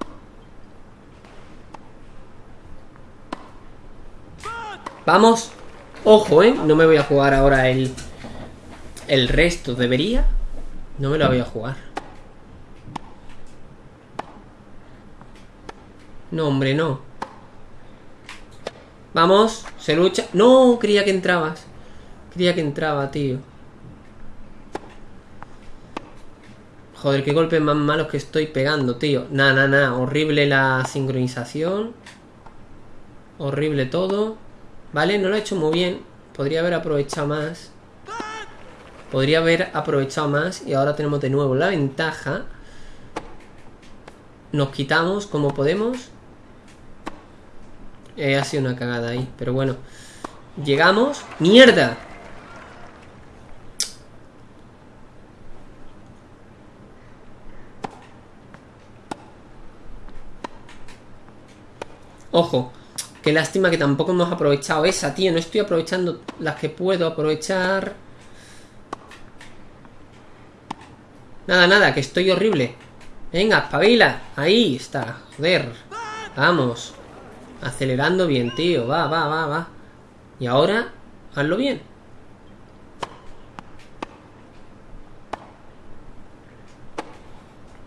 Vamos. Ojo, ¿eh? No me voy a jugar ahora el... El resto. ¿Debería? No me lo voy a jugar. No, hombre, no. Vamos. Se lucha. No, creía que entrabas. Creía que entraba, tío. Joder, qué golpes más malos que estoy pegando, tío. Nah, nah, nah. Horrible la sincronización. Horrible todo. Vale, no lo he hecho muy bien. Podría haber aprovechado más. Podría haber aprovechado más. Y ahora tenemos de nuevo la ventaja. Nos quitamos como podemos. Eh, ha sido una cagada ahí. Pero bueno. Llegamos. ¡Mierda! Ojo, qué lástima que tampoco hemos aprovechado esa, tío. No estoy aprovechando las que puedo aprovechar. Nada, nada, que estoy horrible. Venga, espabila. Ahí está, joder. Vamos. Acelerando bien, tío. Va, va, va, va. Y ahora, hazlo bien.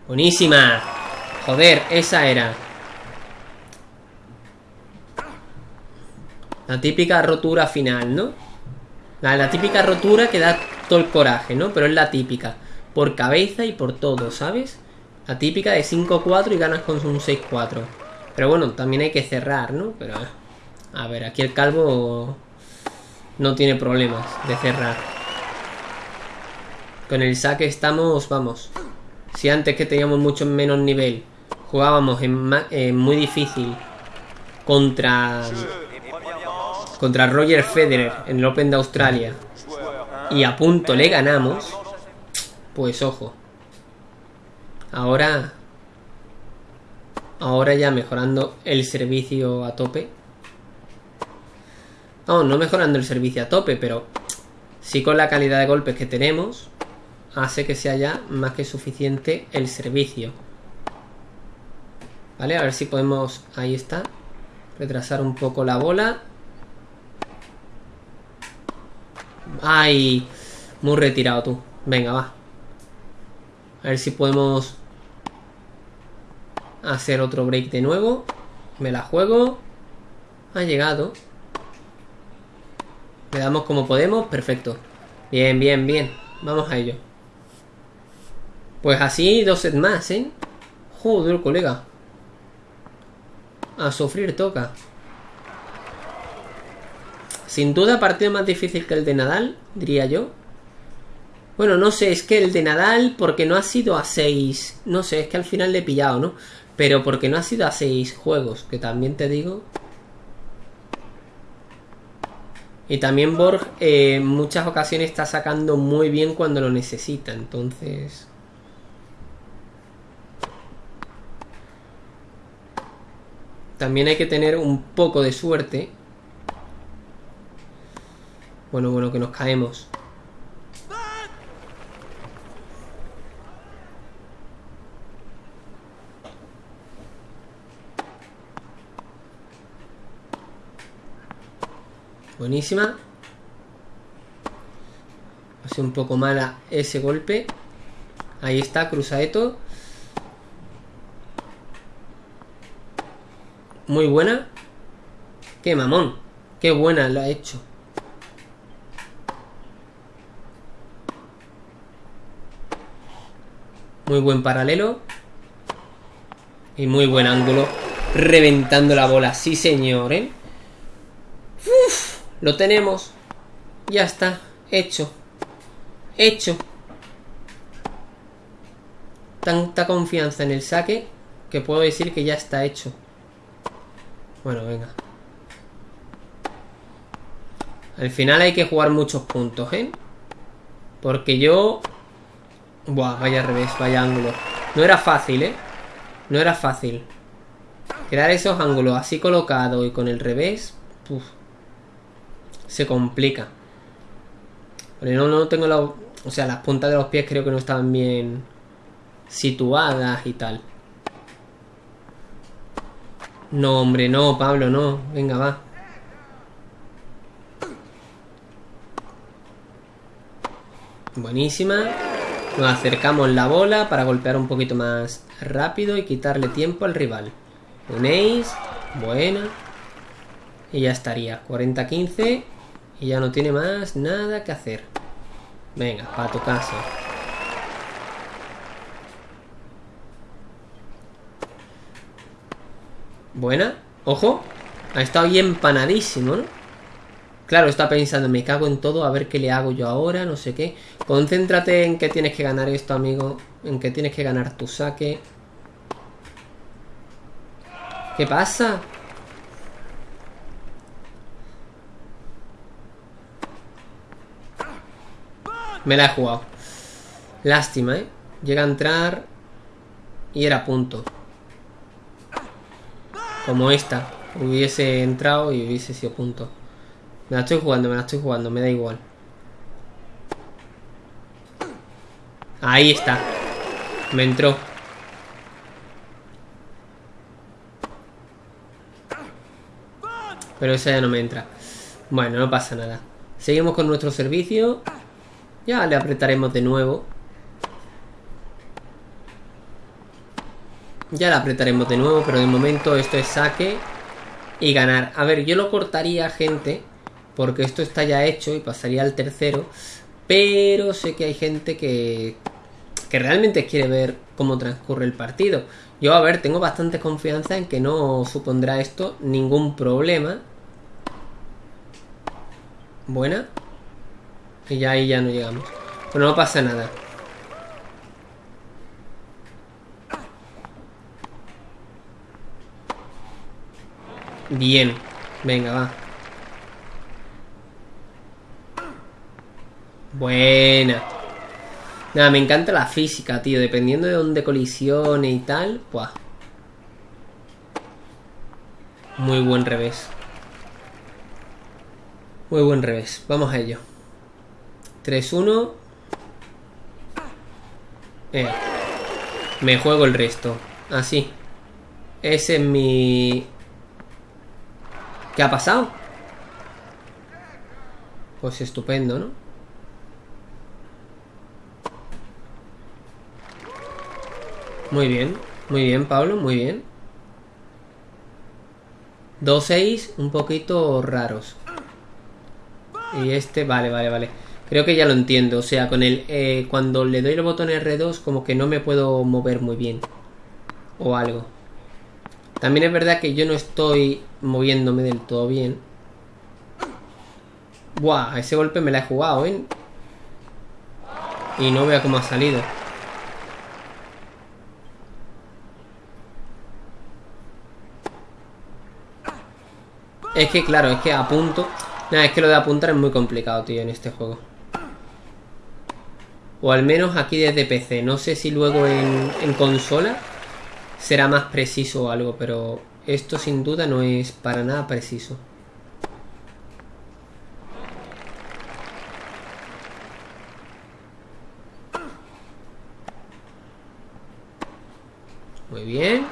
Buenísima. Joder, esa era. La típica rotura final, ¿no? La, típica rotura que da todo el coraje, ¿no? Pero es la típica. Por cabeza y por todo, ¿sabes? La típica de 5-4 y ganas con un 6-4. Pero bueno, también hay que cerrar, ¿no? Pero... A ver, aquí el calvo... No tiene problemas de cerrar. Con el saque estamos, vamos. Si antes que teníamos mucho menos nivel jugábamos en muy difícil contra contra Roger Federer en el Open de Australia y a punto le ganamos, pues ojo. Ahora ahora ya mejorando el servicio a tope. No, no mejorando el servicio a tope, pero sí con la calidad de golpes que tenemos hace que sea ya más que suficiente el servicio. Vale, a ver si podemos... Ahí está. Retrasar un poco la bola. Ay, muy retirado tú. Venga, va. A ver si podemos hacer otro break de nuevo. Me la juego. Ha llegado. Le damos como podemos. Perfecto. Bien, bien, bien. Vamos a ello. Pues así dos sets más, ¿eh? Joder, colega. A sufrir toca. Sin duda partido más difícil que el de Nadal, diría yo. Bueno, no sé, es que el de Nadal, porque no ha sido a 6. No sé, es que al final le he pillado, ¿no? Pero porque no ha sido a 6 juegos, que también te digo. Y también Borg eh, en muchas ocasiones está sacando muy bien cuando lo necesita, entonces... También hay que tener un poco de suerte bueno, bueno, que nos caemos. Buenísima. Ha sido un poco mala ese golpe. Ahí está, cruzadito. Muy buena. Qué mamón. Qué buena la ha hecho. Muy buen paralelo. Y muy buen ángulo. Reventando la bola. Sí, señor, ¿eh? Uf, lo tenemos. Ya está. Hecho. Hecho. Tanta confianza en el saque que puedo decir que ya está hecho. Bueno, venga. Al final hay que jugar muchos puntos, ¿eh? Porque yo... Buah, vaya revés, vaya ángulo. No era fácil, ¿eh? No era fácil. Crear esos ángulos así colocados y con el revés... se complica. No, no tengo la... O sea, las puntas de los pies creo que no estaban bien situadas y tal. No, hombre, no, Pablo, no. Venga, va. Buenísima. Nos acercamos la bola para golpear un poquito más rápido y quitarle tiempo al rival. Un ace. Buena. Y ya estaría. 40-15. Y ya no tiene más nada que hacer. Venga, para tu casa. Buena. Ojo. Ha estado bien empanadísimo, ¿no? Claro, está pensando, me cago en todo, a ver qué le hago yo ahora, no sé qué. Concéntrate en que tienes que ganar esto, amigo. En que tienes que ganar tu saque. ¿Qué pasa? Me la he jugado. Lástima, ¿eh? Llega a entrar y era punto. Como esta. Hubiese entrado y hubiese sido punto. Me la estoy jugando, me la estoy jugando, me da igual. Ahí está. Me entró. Pero esa ya no me entra. Bueno, no pasa nada. Seguimos con nuestro servicio. Ya le apretaremos de nuevo. Ya la apretaremos de nuevo, pero de momento esto es saque y ganar. A ver, yo lo cortaría, gente, porque esto está ya hecho y pasaría al tercero. Pero sé que hay gente que, que realmente quiere ver cómo transcurre el partido. Yo, a ver, tengo bastante confianza en que no supondrá esto ningún problema. Buena. Y ya ahí ya no llegamos. Pero no pasa nada. Bien. Venga, va. Buena. Nada, me encanta la física, tío. Dependiendo de dónde colisione y tal. Buah. Muy buen revés. Muy buen revés. Vamos a ello. 3-1. Eh. Me juego el resto. Así. Ese es mi... ¿Qué ha pasado? Pues estupendo, ¿no? Muy bien, muy bien, Pablo, muy bien. Dos seis, un poquito raros. Y este, vale, vale, vale. Creo que ya lo entiendo. O sea, con el eh, cuando le doy el botón R2, como que no me puedo mover muy bien. O algo. También es verdad que yo no estoy moviéndome del todo bien. Buah, ese golpe me la he jugado, ¿eh? Y no vea cómo ha salido. Es que, claro, es que a punto... Nada, es que lo de apuntar es muy complicado, tío, en este juego. O al menos aquí desde PC. No sé si luego en, consola será más preciso o algo, pero esto sin duda no es para nada preciso. Muy bien.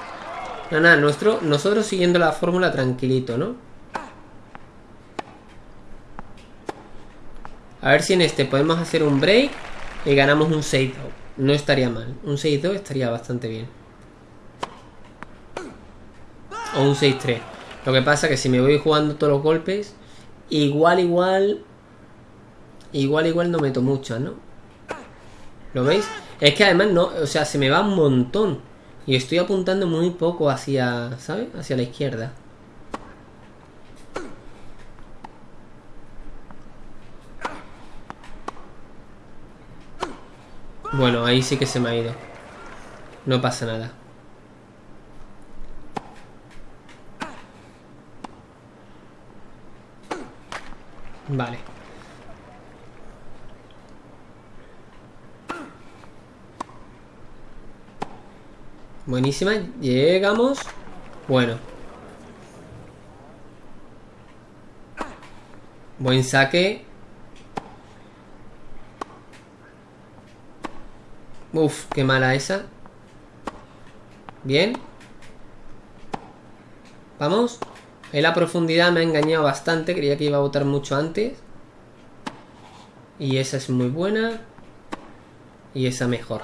Nada, nada, nosotros siguiendo la fórmula tranquilito, ¿no? A ver si en este podemos hacer un break y ganamos un 6-2. No estaría mal. Un 6-2 estaría bastante bien. O un 6-3. Lo que pasa que si me voy jugando todos los golpes, igual, igual... Igual, igual no meto muchas, ¿no? ¿Lo veis? Es que además no, o sea, se me va un montón. Y estoy apuntando muy poco hacia, ¿sabes? Hacia la izquierda. Bueno, ahí sí que se me ha ido. No pasa nada. Vale. Buenísima. Llegamos. Bueno. Buen saque. Uf, qué mala esa. Bien. Vamos. En la profundidad me ha engañado bastante. Creía que iba a botar mucho antes. Y esa es muy buena. Y esa mejor.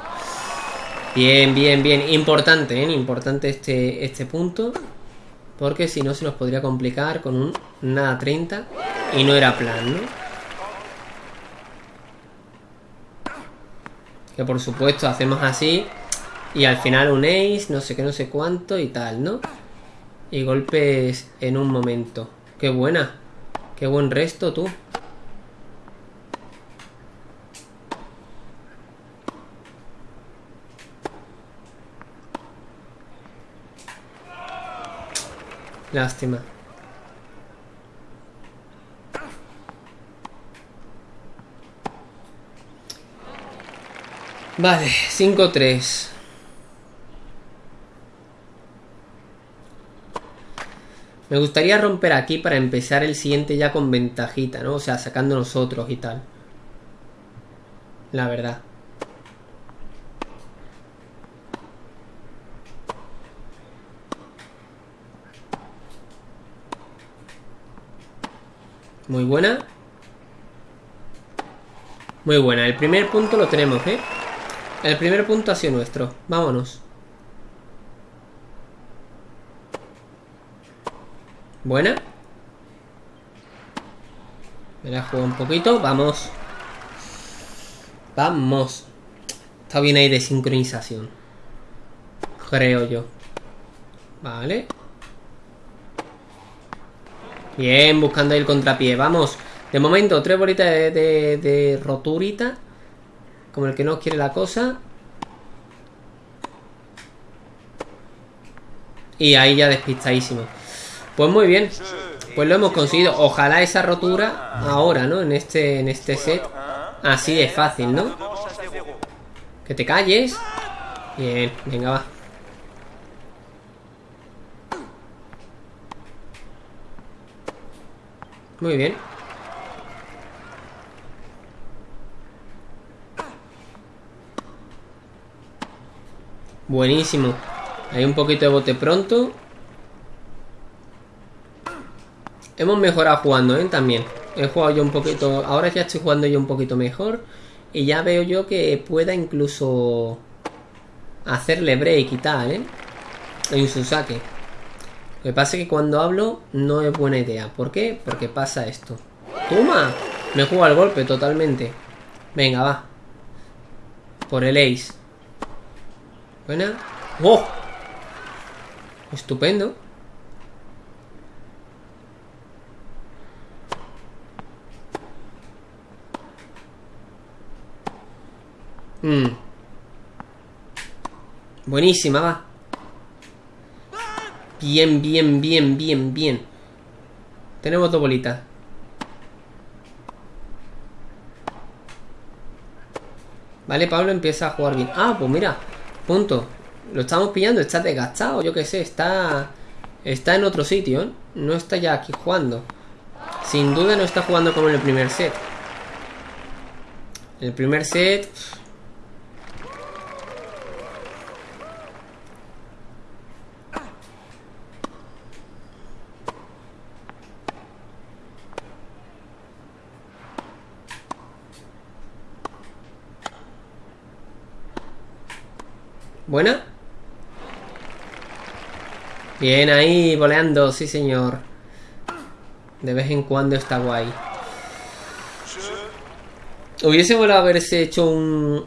Bien, bien, bien. Importante, ¿eh? Importante este, este punto. Porque si no se nos podría complicar con un nada 30. Y no era plan, ¿no? Que por supuesto hacemos así. Y al final un ace, no sé qué, no sé cuánto y tal, ¿no? Y golpes en un momento. Qué buena. Qué buen resto, tú. Lástima. Vale, 5-3. Me gustaría romper aquí para empezar el siguiente ya con ventajita, ¿no? O sea, sacando nosotros y tal. La verdad. Muy buena. Muy buena. El primer punto lo tenemos, ¿eh? El primer punto ha sido nuestro. Vámonos. Buena. Me la juego un poquito. Vamos. Vamos. Está bien ahí de sincronización. Creo yo. Vale. Bien, buscando el contrapié. Vamos. De momento, tres bolitas de, de, roturita. Como el que no quiere la cosa. Y ahí ya despistadísimo. Pues muy bien. Pues lo hemos conseguido. Ojalá esa rotura ahora, ¿no? En este, en este set. Así de fácil, ¿no? Que te calles. Bien, venga, va. Muy bien. Buenísimo. Hay un poquito de bote pronto. Hemos mejorado jugando, ¿eh? También. He jugado yo un poquito... Ahora ya estoy jugando yo un poquito mejor. Y ya veo yo que pueda incluso... Hacerle break y tal, ¿eh? En su saque. Lo que pasa es que cuando hablo no es buena idea. ¿Por qué? Porque pasa esto. ¡Toma! Me juega el golpe totalmente. Venga, va. Por el ace. Buena. ¡Oh! Estupendo. Mm. Buenísima, va. Bien, bien, bien, bien, bien. Tenemos dos bolitas. Vale, Pablo empieza a jugar bien. Ah, pues mira, punto. Lo estamos pillando, está desgastado, yo qué sé, está... Está en otro sitio. No está ya aquí jugando. Sin duda no está jugando como en el primer set. El primer set... Buena. Bien ahí, voleando, sí señor. De vez en cuando está guay. Hubiese volado a haberse hecho un,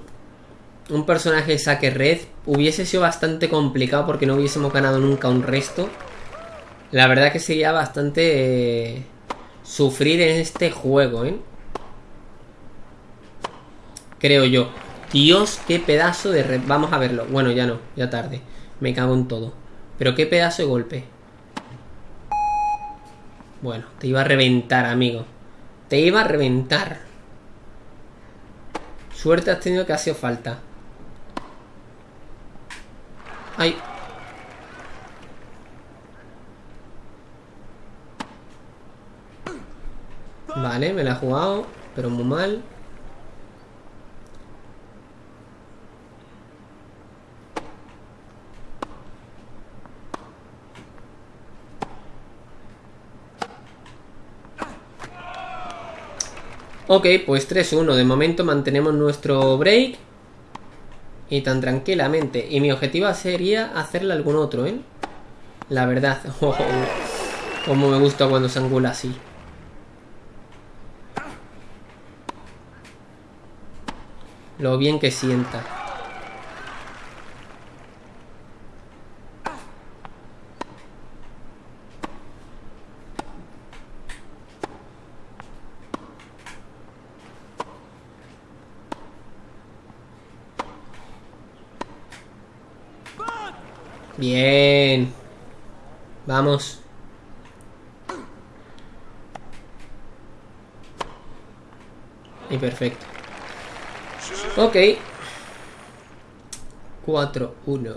un personaje de saque red. Hubiese sido bastante complicado porque no hubiésemos ganado nunca un resto. La verdad que sería bastante eh, sufrir en este juego, ¿eh? Creo yo. Dios, qué pedazo de red. Vamos a verlo. Bueno, ya no, ya tarde. Me cago en todo. Pero qué pedazo de golpe. Bueno, te iba a reventar, amigo. Te iba a reventar. Suerte has tenido que ha sido falta. Ay. Vale, me la he jugado, pero muy mal. Ok, pues 3-1. De momento mantenemos nuestro break. Y tan tranquilamente. Y mi objetivo sería hacerle algún otro, ¿eh? La verdad. Oh, como me gusta cuando se angula así. Lo bien que sienta. Bien. Vamos. Y perfecto. Ok. 4, 1.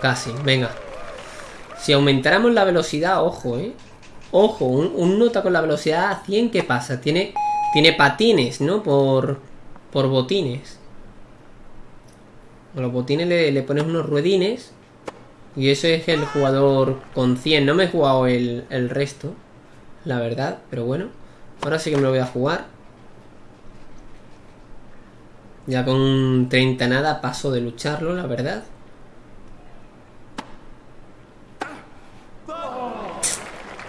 Casi, venga. Si aumentáramos la velocidad, ojo, eh. Ojo, un, nota con la velocidad a 100, ¿qué pasa? Tiene tiene patines, ¿no? Por, por botines. A los botines le, pones unos ruedines. Y eso es el jugador con 100. No me he jugado el, el resto. La verdad, pero bueno. Ahora sí que me lo voy a jugar. Ya con 30 nada paso de lucharlo, la verdad.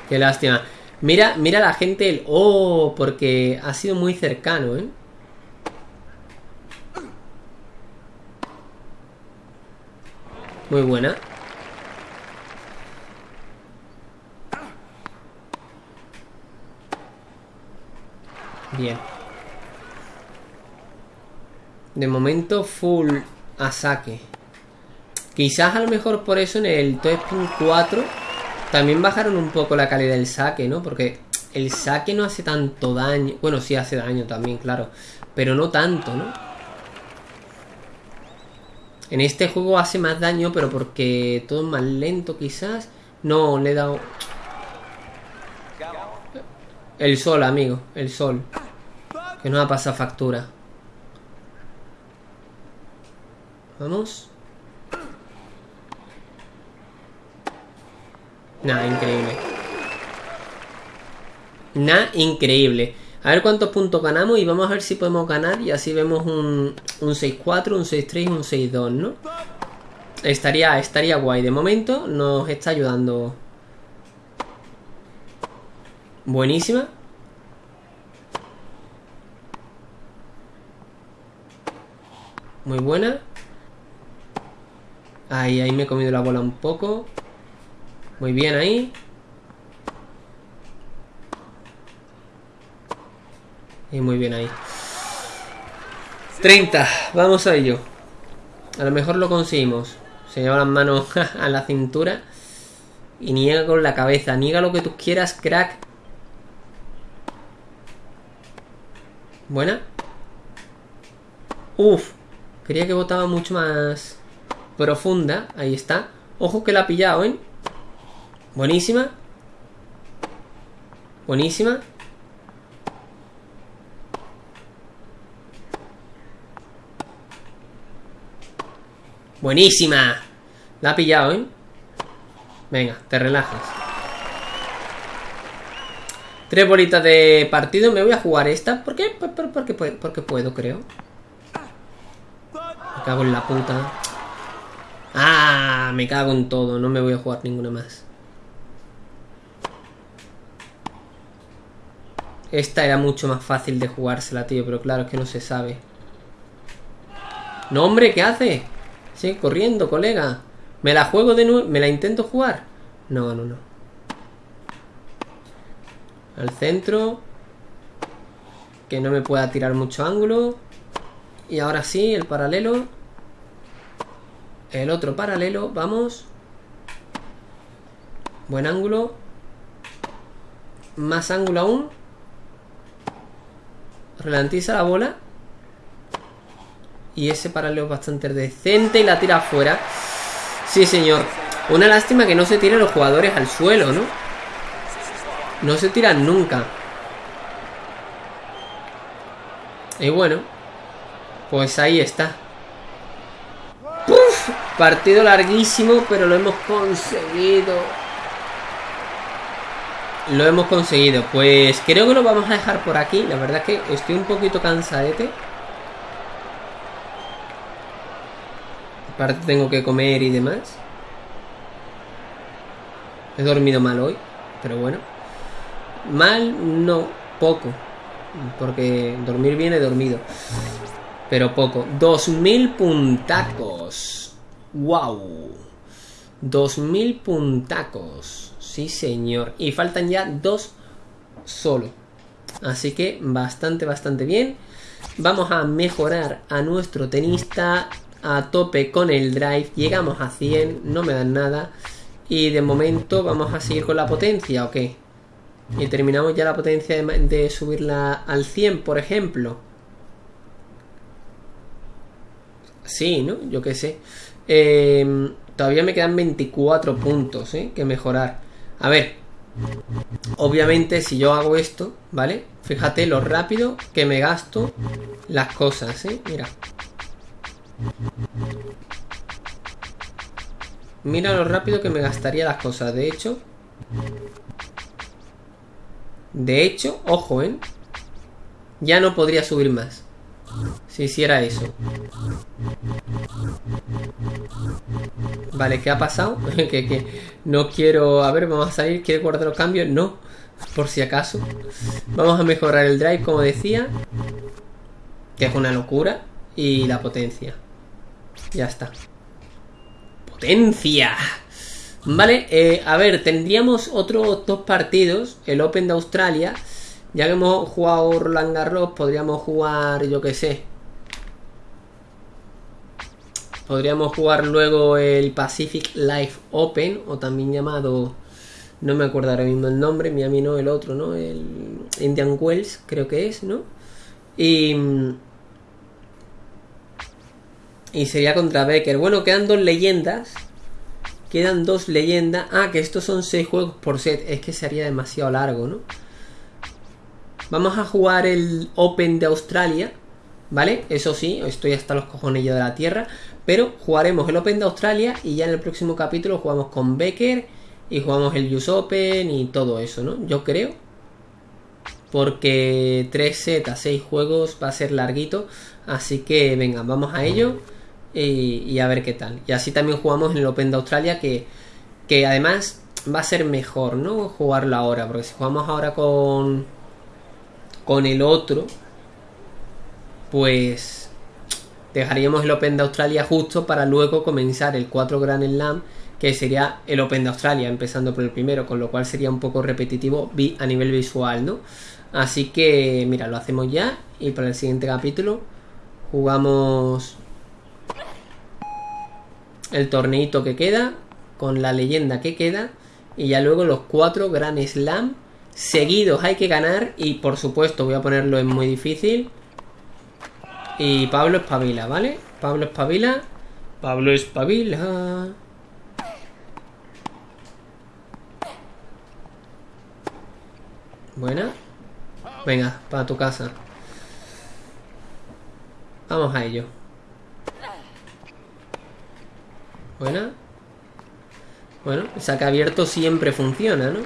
Qué lástima. Mira, mira la gente el... Oh, porque ha sido muy cercano, ¿eh? Muy buena. Bien. De momento full a saque. Quizás a lo mejor por eso en el Top 4 también bajaron un poco la calidad del saque, ¿no? Porque el saque no hace tanto daño. Bueno, sí hace daño también, claro. Pero no tanto, ¿no? En este juego hace más daño, pero porque todo es más lento quizás. No, le he dado... El sol, amigo. El sol. Que no ha pasado factura. Vamos. Nada, increíble. Nada, increíble. A ver cuántos puntos ganamos y vamos a ver si podemos ganar y así vemos un, un 6-4, un 6-3 y un 6-2, ¿no? Estaría, estaría guay. De momento nos está ayudando. Buenísima. Muy buena. Ahí, ahí me he comido la bola un poco. Muy bien ahí. Y muy bien ahí. 30. Vamos a ello. A lo mejor lo conseguimos. Se lleva las manos a la cintura. Y niega con la cabeza. Niega lo que tú quieras, crack. Buena. Uf. Quería que botaba mucho más profunda. Ahí está. Ojo que la ha pillado, ¿eh? Buenísima. Buenísima. Buenísima. La ha pillado, ¿eh? Venga, te relajas. Tres bolitas de partido. Me voy a jugar esta. ¿Por qué? Porque, porque, puedo, creo. Me cago en la puta. ¡Ah! Me cago en todo. No me voy a jugar ninguna más. Esta era mucho más fácil de jugársela, tío. Pero claro, es que no se sabe. No, hombre, ¿qué hace? Sigue corriendo, colega. ¿Me la juego de nuevo? ¿Me la intento jugar? No, no, no. Al centro. Que no me pueda tirar mucho ángulo. Y ahora sí, el paralelo. El otro paralelo, vamos. Buen ángulo. Más ángulo aún. Ralentiza la bola. Y ese paralelo es bastante decente y la tira afuera. Sí, señor. Una lástima que no se tiren los jugadores al suelo, ¿no? No se tiran nunca. Y bueno, pues ahí está. Partido larguísimo, pero lo hemos conseguido. Lo hemos conseguido. Pues creo que lo vamos a dejar por aquí. La verdad es que estoy un poquito cansadete. Aparte tengo que comer y demás. He dormido mal hoy, pero bueno. Mal, no, poco. Porque dormir bien he dormido. Pero poco. 2000 puntacos. ¡Wow! 2000 puntacos. Sí, señor. Y faltan ya dos solo. Así que bastante, bastante bien. Vamos a mejorar a nuestro tenista a tope con el drive. Llegamos a 100, no me dan nada. Y de momento vamos a seguir con la potencia, ¿o qué? Y terminamos ya la potencia de, subirla al 100, por ejemplo. Sí, ¿no? Yo qué sé. Em, todavía me quedan 24 puntos, ¿eh? Que mejorar. A ver. Obviamente, si yo hago esto, ¿vale? Fíjate lo rápido que me gasto las cosas, ¿eh? Mira. Mira lo rápido que me gastaría las cosas. De hecho... De hecho, ojo, ¿eh? Ya no podría subir más. Si hiciera eso. Vale, ¿qué ha pasado? que, no quiero... A ver, vamos a salir. ¿Quiere guardar los cambios? No. Por si acaso. Vamos a mejorar el drive, como decía. Que es una locura. Y la potencia. Ya está. ¡Potencia! Vale, eh, a ver, tendríamos otros dos partidos. El Open de Australia. Ya que hemos jugado Roland Garros, podríamos jugar, yo que sé. Podríamos jugar luego el Pacific Life Open, o también llamado, no me acuerdo ahora mismo el nombre, mi amigo el otro, ¿no? El Indian Wells, creo que es, ¿no? Y y sería contra Becker. Bueno, quedan dos leyendas. Quedan dos leyendas. Ah, que estos son seis juegos por set. Es que sería demasiado largo, ¿no? Vamos a jugar el Open de Australia. ¿Vale? Eso sí, estoy hasta los cojones de la tierra. Pero jugaremos el Open de Australia y ya en el próximo capítulo jugamos con Becker y jugamos el US Open y todo eso, ¿no? Yo creo. Porque 3 sets a 6 juegos va a ser larguito. Así que venga, vamos a ello y, a ver qué tal. Y así también jugamos en el Open de Australia que, que además va a ser mejor, ¿no? Jugarlo ahora, porque si jugamos ahora con, con el otro, pues dejaríamos el Open de Australia justo para luego comenzar el 4 Grand Slam, que sería el Open de Australia, empezando por el primero, con lo cual sería un poco repetitivo a nivel visual, ¿no? Así que, mira, lo hacemos ya y para el siguiente capítulo jugamos el torneito que queda, con la leyenda que queda, y ya luego los cuatro Grand Slam seguidos hay que ganar, y por supuesto voy a ponerlo en muy difícil. Y Pablo espabila, ¿vale? Pablo espabila. Pablo espabila. Buena. Venga, para tu casa. Vamos a ello. Buena. Bueno, saca abierto siempre funciona, ¿no?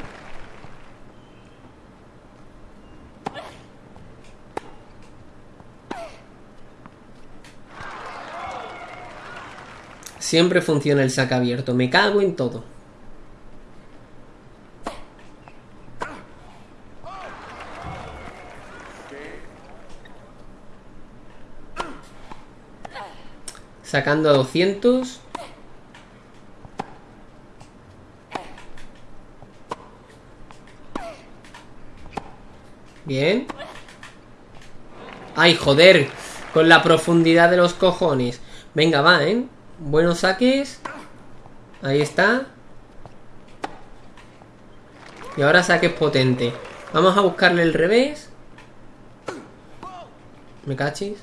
Siempre funciona el saque abierto. Me cago en todo. Sacando a 200. Bien. ¡Ay, joder! Con la profundidad de los cojones. Venga, va, ¿eh? Buenos saques. Ahí está. Y ahora saques potente. Vamos a buscarle el revés. ¿Me cachis?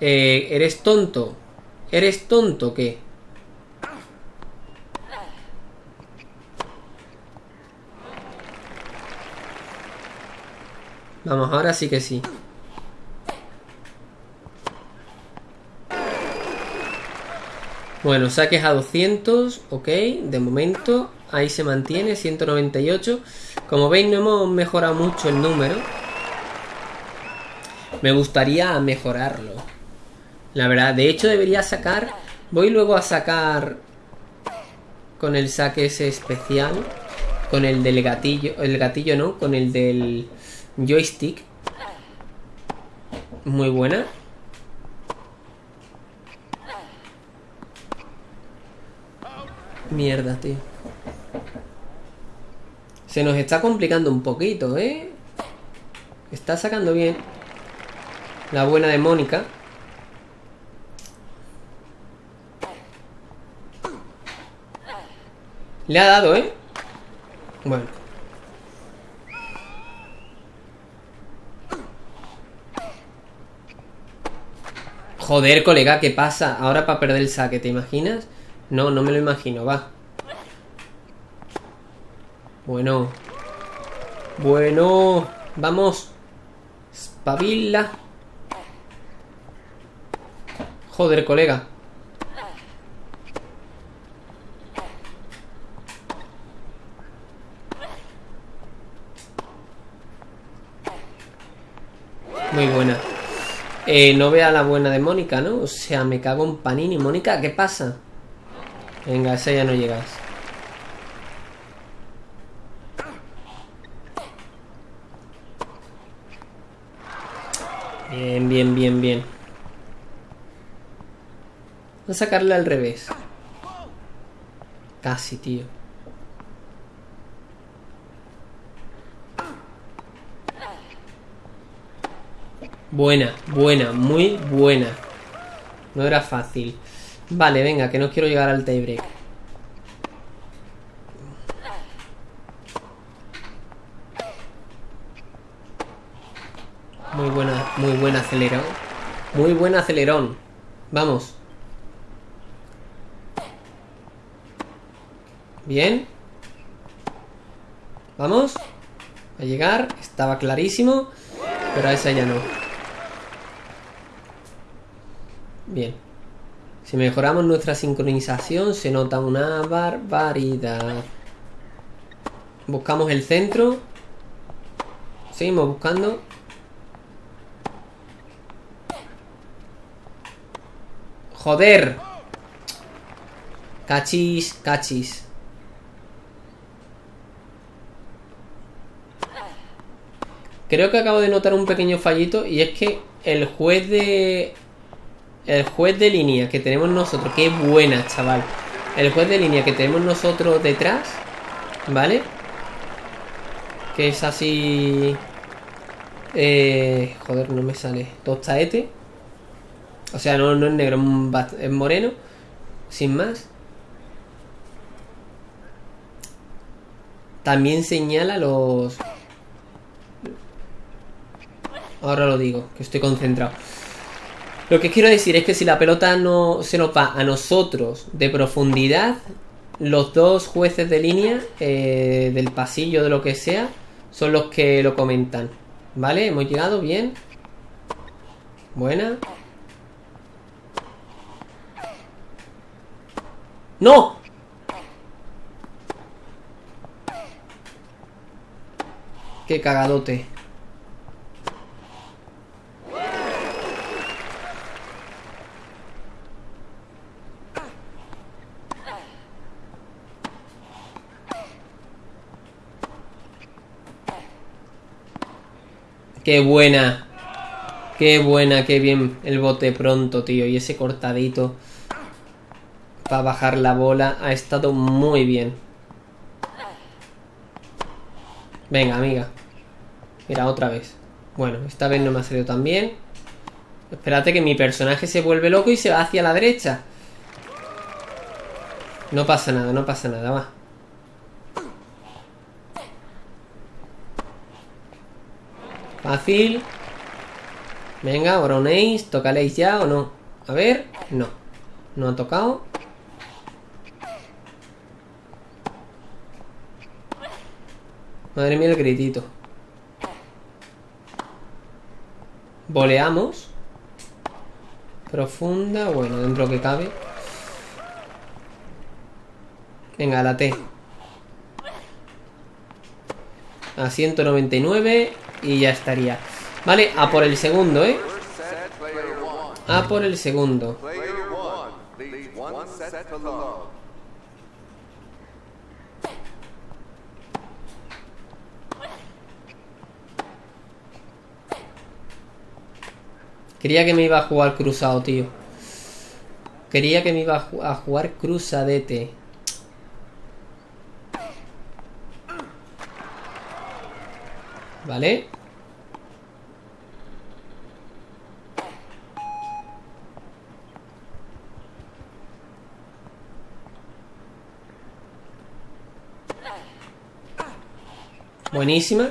Eh, ¿Eres tonto? ¿Eres tonto qué? Vamos, ahora sí que sí. Bueno, saques a 200, ok, de momento ahí se mantiene, 198. Como veis no hemos mejorado mucho el número. Me gustaría mejorarlo. La verdad, de hecho debería sacar... Voy luego a sacar con el saque ese especial. Con el del gatillo, el gatillo no, con el del joystick. Muy buena. Mierda, tío. Se nos está complicando un poquito, ¿eh? Está sacando bien. La buena de Mónica. Le ha dado, ¿eh? Bueno. Joder, colega, ¿qué pasa? Ahora para perder el saque, ¿te imaginas? No, no me lo imagino, va. Bueno. Bueno. Vamos. Espabila. Joder, colega. Muy buena. Eh, no vea la buena de Mónica, ¿no? O sea, me cago en Panini. Mónica, ¿qué pasa? Venga, esa ya no llegas. Bien, bien, bien, bien. Voy a sacarle al revés. Casi, tío. Buena, buena, muy buena. No era fácil. Vale, venga, que no quiero llegar al tiebreak. Muy buena, muy buen acelerón. Muy buen acelerón. Vamos. Bien. Vamos. A llegar. Estaba clarísimo. Pero a esa ya no. Bien. Si mejoramos nuestra sincronización se nota una barbaridad. Buscamos el centro. Seguimos buscando. ¡Joder! Cachis, cachis. Creo que acabo de notar un pequeño fallito y es que el juez de el juez de línea que tenemos nosotros, qué buena, chaval. El juez de línea que tenemos nosotros detrás, ¿vale? Que es así... Eh, joder, no me sale. Tostaete. O sea, no, no es negro, es moreno. Sin más. También señala los... Ahora lo digo, que estoy concentrado. Lo que quiero decir es que si la pelota no se nos va a nosotros de profundidad, los dos jueces de línea eh, del pasillo, de lo que sea, son los que lo comentan. ¿Vale? Hemos llegado bien. Buena. ¡No! ¡Qué cagadote! Qué buena. Qué buena, qué bien el bote pronto, tío. Y ese cortadito para bajar la bola ha estado muy bien. Venga, amiga. Mira, otra vez. Bueno, esta vez no me ha salido tan bien. Espérate que mi personaje se vuelve loco y se va hacia la derecha. No pasa nada, no pasa nada, va. Fácil. Venga, ahora un ace. ¿Tocaléis ya o no? A ver. No. No ha tocado. Madre mía el gritito. Voleamos. Profunda. Bueno, dentro que cabe. Venga, la T. A 199 y ya estaría. Vale, a por el segundo, ¿eh? A por el segundo. Quería que me iba a jugar cruzado, tío. Quería que me iba a jugar cruzadete. Vale. Buenísima.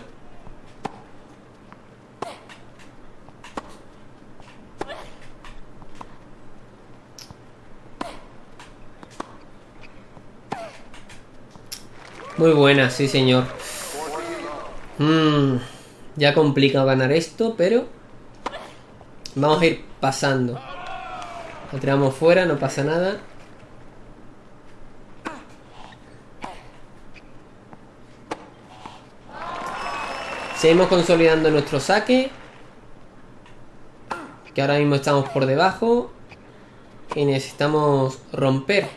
Muy buena, sí señor. Mmm, ya complica ganar esto, pero... Vamos a ir pasando. Lo tiramos fuera, no pasa nada. Seguimos consolidando nuestro saque. Que ahora mismo estamos por debajo. Y necesitamos romper.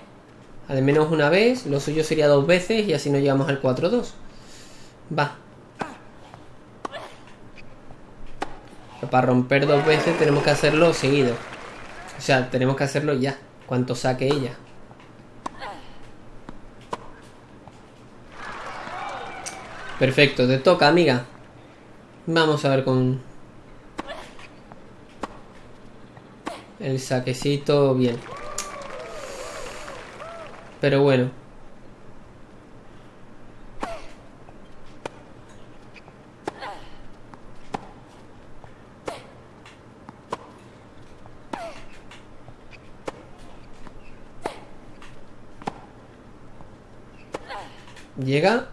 Al menos una vez, lo suyo sería dos veces y así no llegamos al 4-2. Va. Para romper dos veces tenemos que hacerlo seguido. O sea, tenemos que hacerlo ya. Cuanto saque ella. Perfecto, te toca, amiga. Vamos a ver con... El saquecito bien. Pero bueno. Llega.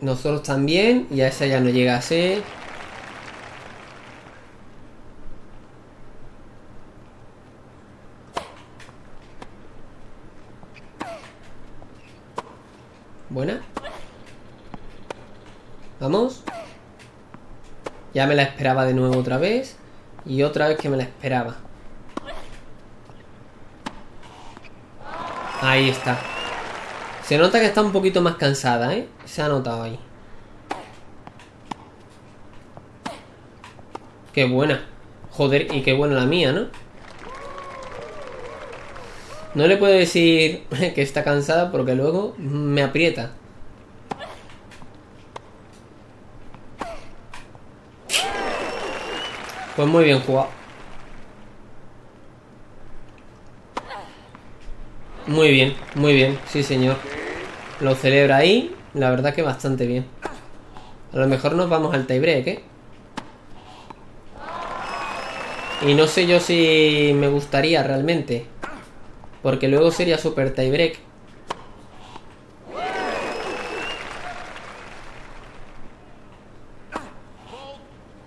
Nosotros también. Y a esa ya no llega a ser. Buena. Vamos. Ya me la esperaba de nuevo otra vez. Y otra vez que me la esperaba. Ahí está. Se nota que está un poquito más cansada, ¿eh? Se ha notado ahí. Qué buena. Joder, y qué buena la mía, ¿no? No le puedo decir que está cansada porque luego me aprieta. Pues muy bien jugado. Muy bien, muy bien, sí señor. Lo celebra ahí, la verdad que bastante bien. A lo mejor nos vamos al tiebreak, ¿eh? Y no sé yo si me gustaría realmente. Porque luego sería super tiebreak.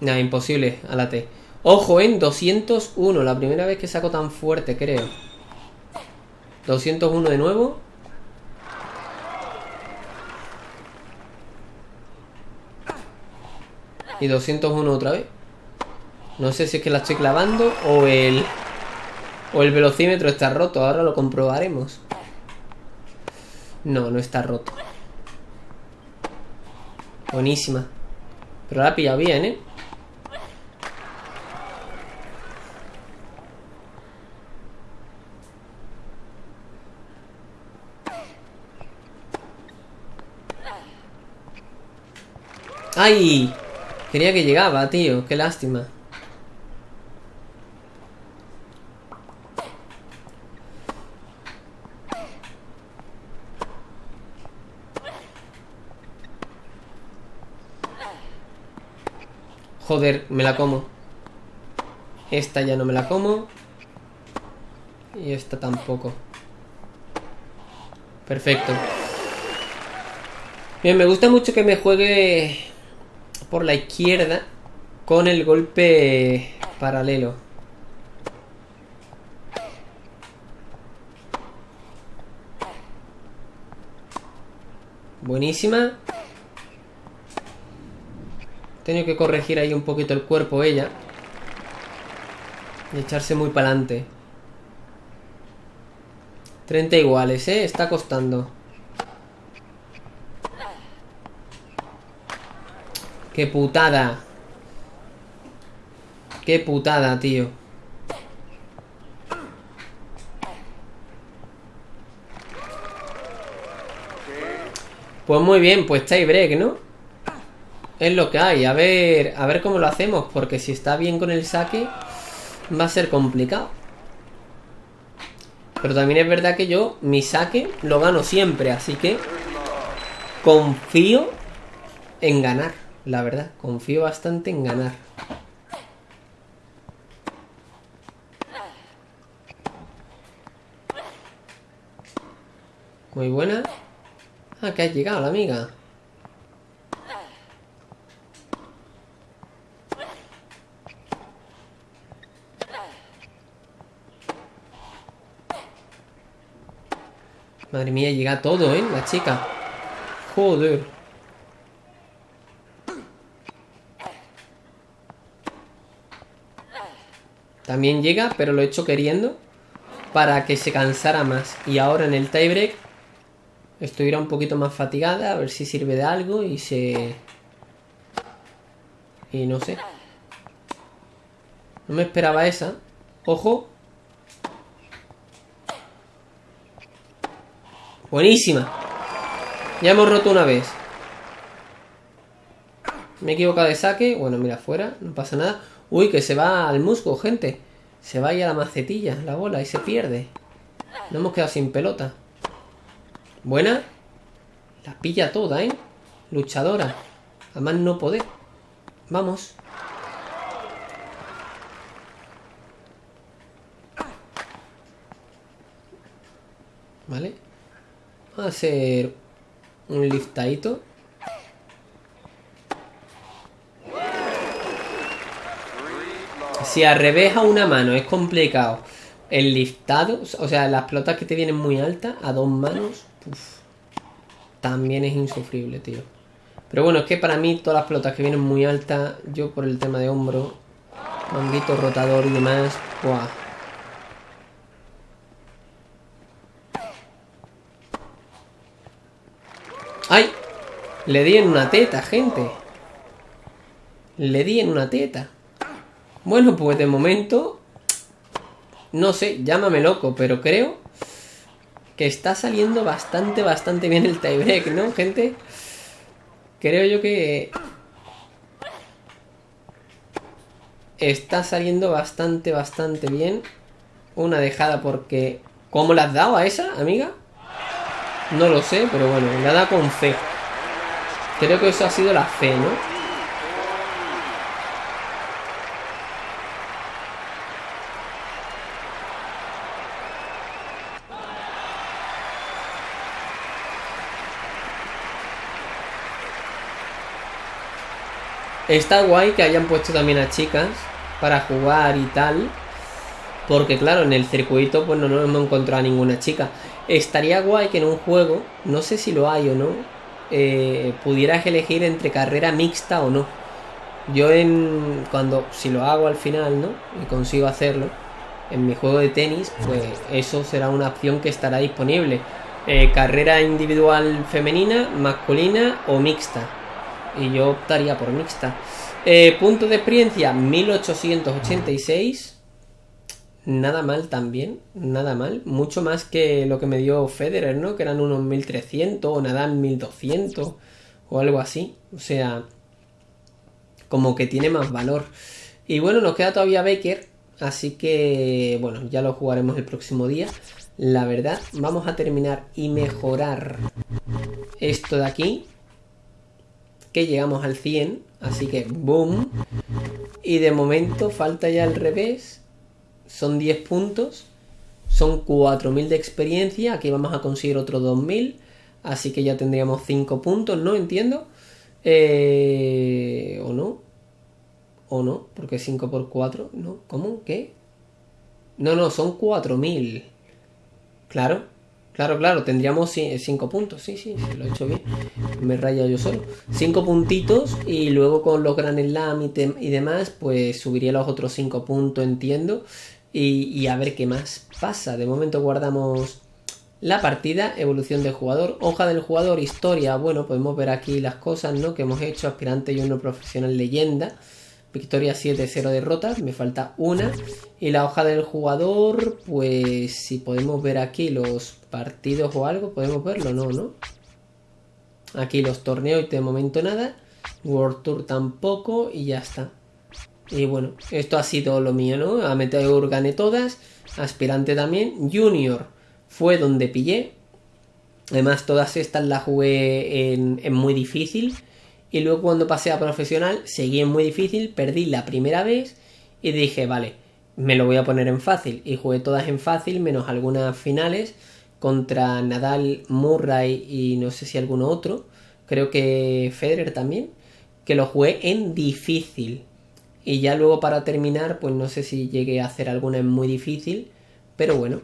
Nada, imposible a la T. Ojo, en 201. La primera vez que saco tan fuerte, creo. 201 de nuevo. Y 201 otra vez. No sé si es que la estoy clavando o el... O el velocímetro está roto. Ahora lo comprobaremos. No, no está roto. Buenísima. Pero la ha pillado bien, ¿eh? ¡Ay! Quería que llegaba, tío. Qué lástima. Joder, me la como. Esta ya no me la como. Y esta tampoco. Perfecto. Bien, me gusta mucho que me juegue por la izquierda con el golpe paralelo. Buenísima. Tengo que corregir ahí un poquito el cuerpo ella. Y echarse muy para adelante. 30 iguales, ¿eh? Está costando. ¡Qué putada! ¡Qué putada, tío! Pues muy bien, pues break, ¿no? Es lo que hay. A ver, a ver cómo lo hacemos. Porque si está bien con el saque, va a ser complicado. Pero también es verdad que yo, mi saque, lo gano siempre. Así que confío en ganar. La verdad, confío bastante en ganar. Muy buena. Ah, que ha llegado la amiga. Madre mía, llega todo, ¿eh? La chica. Joder. También llega, pero lo he hecho queriendo. Para que se cansara más. Y ahora en el tiebreak. Estuviera un poquito más fatigada. A ver si sirve de algo. Y se... Y no sé. No me esperaba esa. Ojo. Buenísima. Ya hemos roto una vez. Me he equivocado de saque. Bueno, mira, fuera. No pasa nada. Uy, que se va al musgo, gente. Se va ahí a la macetilla, la bola, y se pierde. No hemos quedado sin pelota. Buena. La pilla toda, ¿eh? Luchadora. Además no poder. Vamos. ¿Vale? Vamos a hacer un liftadito. Si al revés a una mano es complicado el liftado, o sea, las pelotas que te vienen muy altas, a dos manos, también es insufrible, tío. Pero bueno, es que para mí todas las pelotas que vienen muy altas, yo por el tema de hombro, manguito rotador y demás, ¡buah! ¡Ay! Le di en una teta, gente. Le di en una teta. Bueno, pues de momento... No sé, llámame loco, pero creo que está saliendo bastante, bastante bien el tiebreak, ¿no, gente? Creo yo que... Está saliendo bastante, bastante bien. Una dejada porque... ¿Cómo la has dado a esa, amiga? No lo sé, pero bueno, nada con fe. Creo que eso ha sido la fe, ¿no? Está guay que hayan puesto también a chicas para jugar y tal. Porque claro, en el circuito pues no nos hemos encontrado a ninguna chica. Estaría guay que en un juego, no sé si lo hay o no, eh, pudieras elegir entre carrera mixta o no. Yo en cuando si lo hago al final, ¿no? Y consigo hacerlo en mi juego de tenis, pues eso será una opción que estará disponible. Eh, carrera individual femenina, masculina o mixta. Y yo optaría por mixta. Eh, punto de experiencia 1886 nada mal también, nada mal. Mucho más que lo que me dio Federer, ¿no? Que eran unos 1300 o Nadal 1200 o algo así. O sea, como que tiene más valor. Y bueno, nos queda todavía Baker, así que bueno, ya lo jugaremos el próximo día. La verdad, vamos a terminar y mejorar esto de aquí. Que llegamos al 100, así que boom. Y de momento falta ya al revés. Son 10 puntos. Son 4.000 de experiencia. Aquí vamos a conseguir otros 2.000. Así que ya tendríamos 5 puntos, ¿no? Entiendo. Eh, ¿O no? ¿O no? Porque 5 por 4, ¿no? ¿Cómo? ¿Qué? No, no, son 4.000. Claro, claro, claro, tendríamos 5 puntos, sí, sí, lo he hecho bien. Me raya yo solo. 5 puntitos y luego con los Grand Slam y, demás, pues subiría los otros 5 puntos, entiendo. Y, y a ver qué más pasa. De momento guardamos la partida, evolución del jugador, hoja del jugador, historia. Bueno, podemos ver aquí las cosas ¿no? que hemos hecho. Aspirante y uno profesional leyenda. Victoria 7-0 derrotas, me falta una. Y la hoja del jugador, pues si podemos ver aquí los partidos o algo, podemos verlo, no, ¿no? Aquí los torneos y de momento nada. World Tour tampoco y ya está. Y bueno, esto ha sido lo mío, ¿no? A Meteor gané todas. Aspirante también. Junior fue donde pillé. Además, todas estas las jugué en, en muy difícil. Y luego cuando pasé a profesional, seguí en muy difícil, perdí la primera vez y dije, vale, me lo voy a poner en fácil. Y jugué todas en fácil, menos algunas finales contra Nadal, Murray y no sé si alguno otro. Creo que Federer también. Que lo jugué en difícil. Y ya luego para terminar, pues no sé si llegué a hacer alguna en muy difícil. Pero bueno,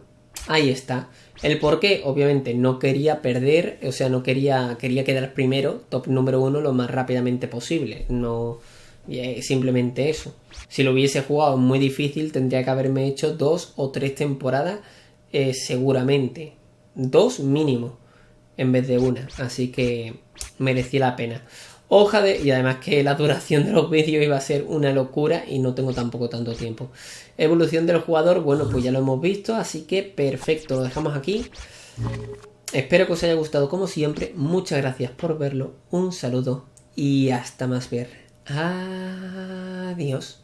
ahí está. El por qué, obviamente, no quería perder, o sea, no quería, quería quedar primero, top número uno, lo más rápidamente posible. No, eh, simplemente eso. Si lo hubiese jugado muy difícil, tendría que haberme hecho dos o tres temporadas, eh, seguramente. Dos mínimo, en vez de una. Así que merecía la pena hoja de... Y además que la duración de los vídeos iba a ser una locura y no tengo tampoco tanto tiempo. Evolución del jugador, bueno, pues ya lo hemos visto, así que perfecto, lo dejamos aquí. Espero que os haya gustado como siempre. Muchas gracias por verlo. Un saludo y hasta más ver. Adiós.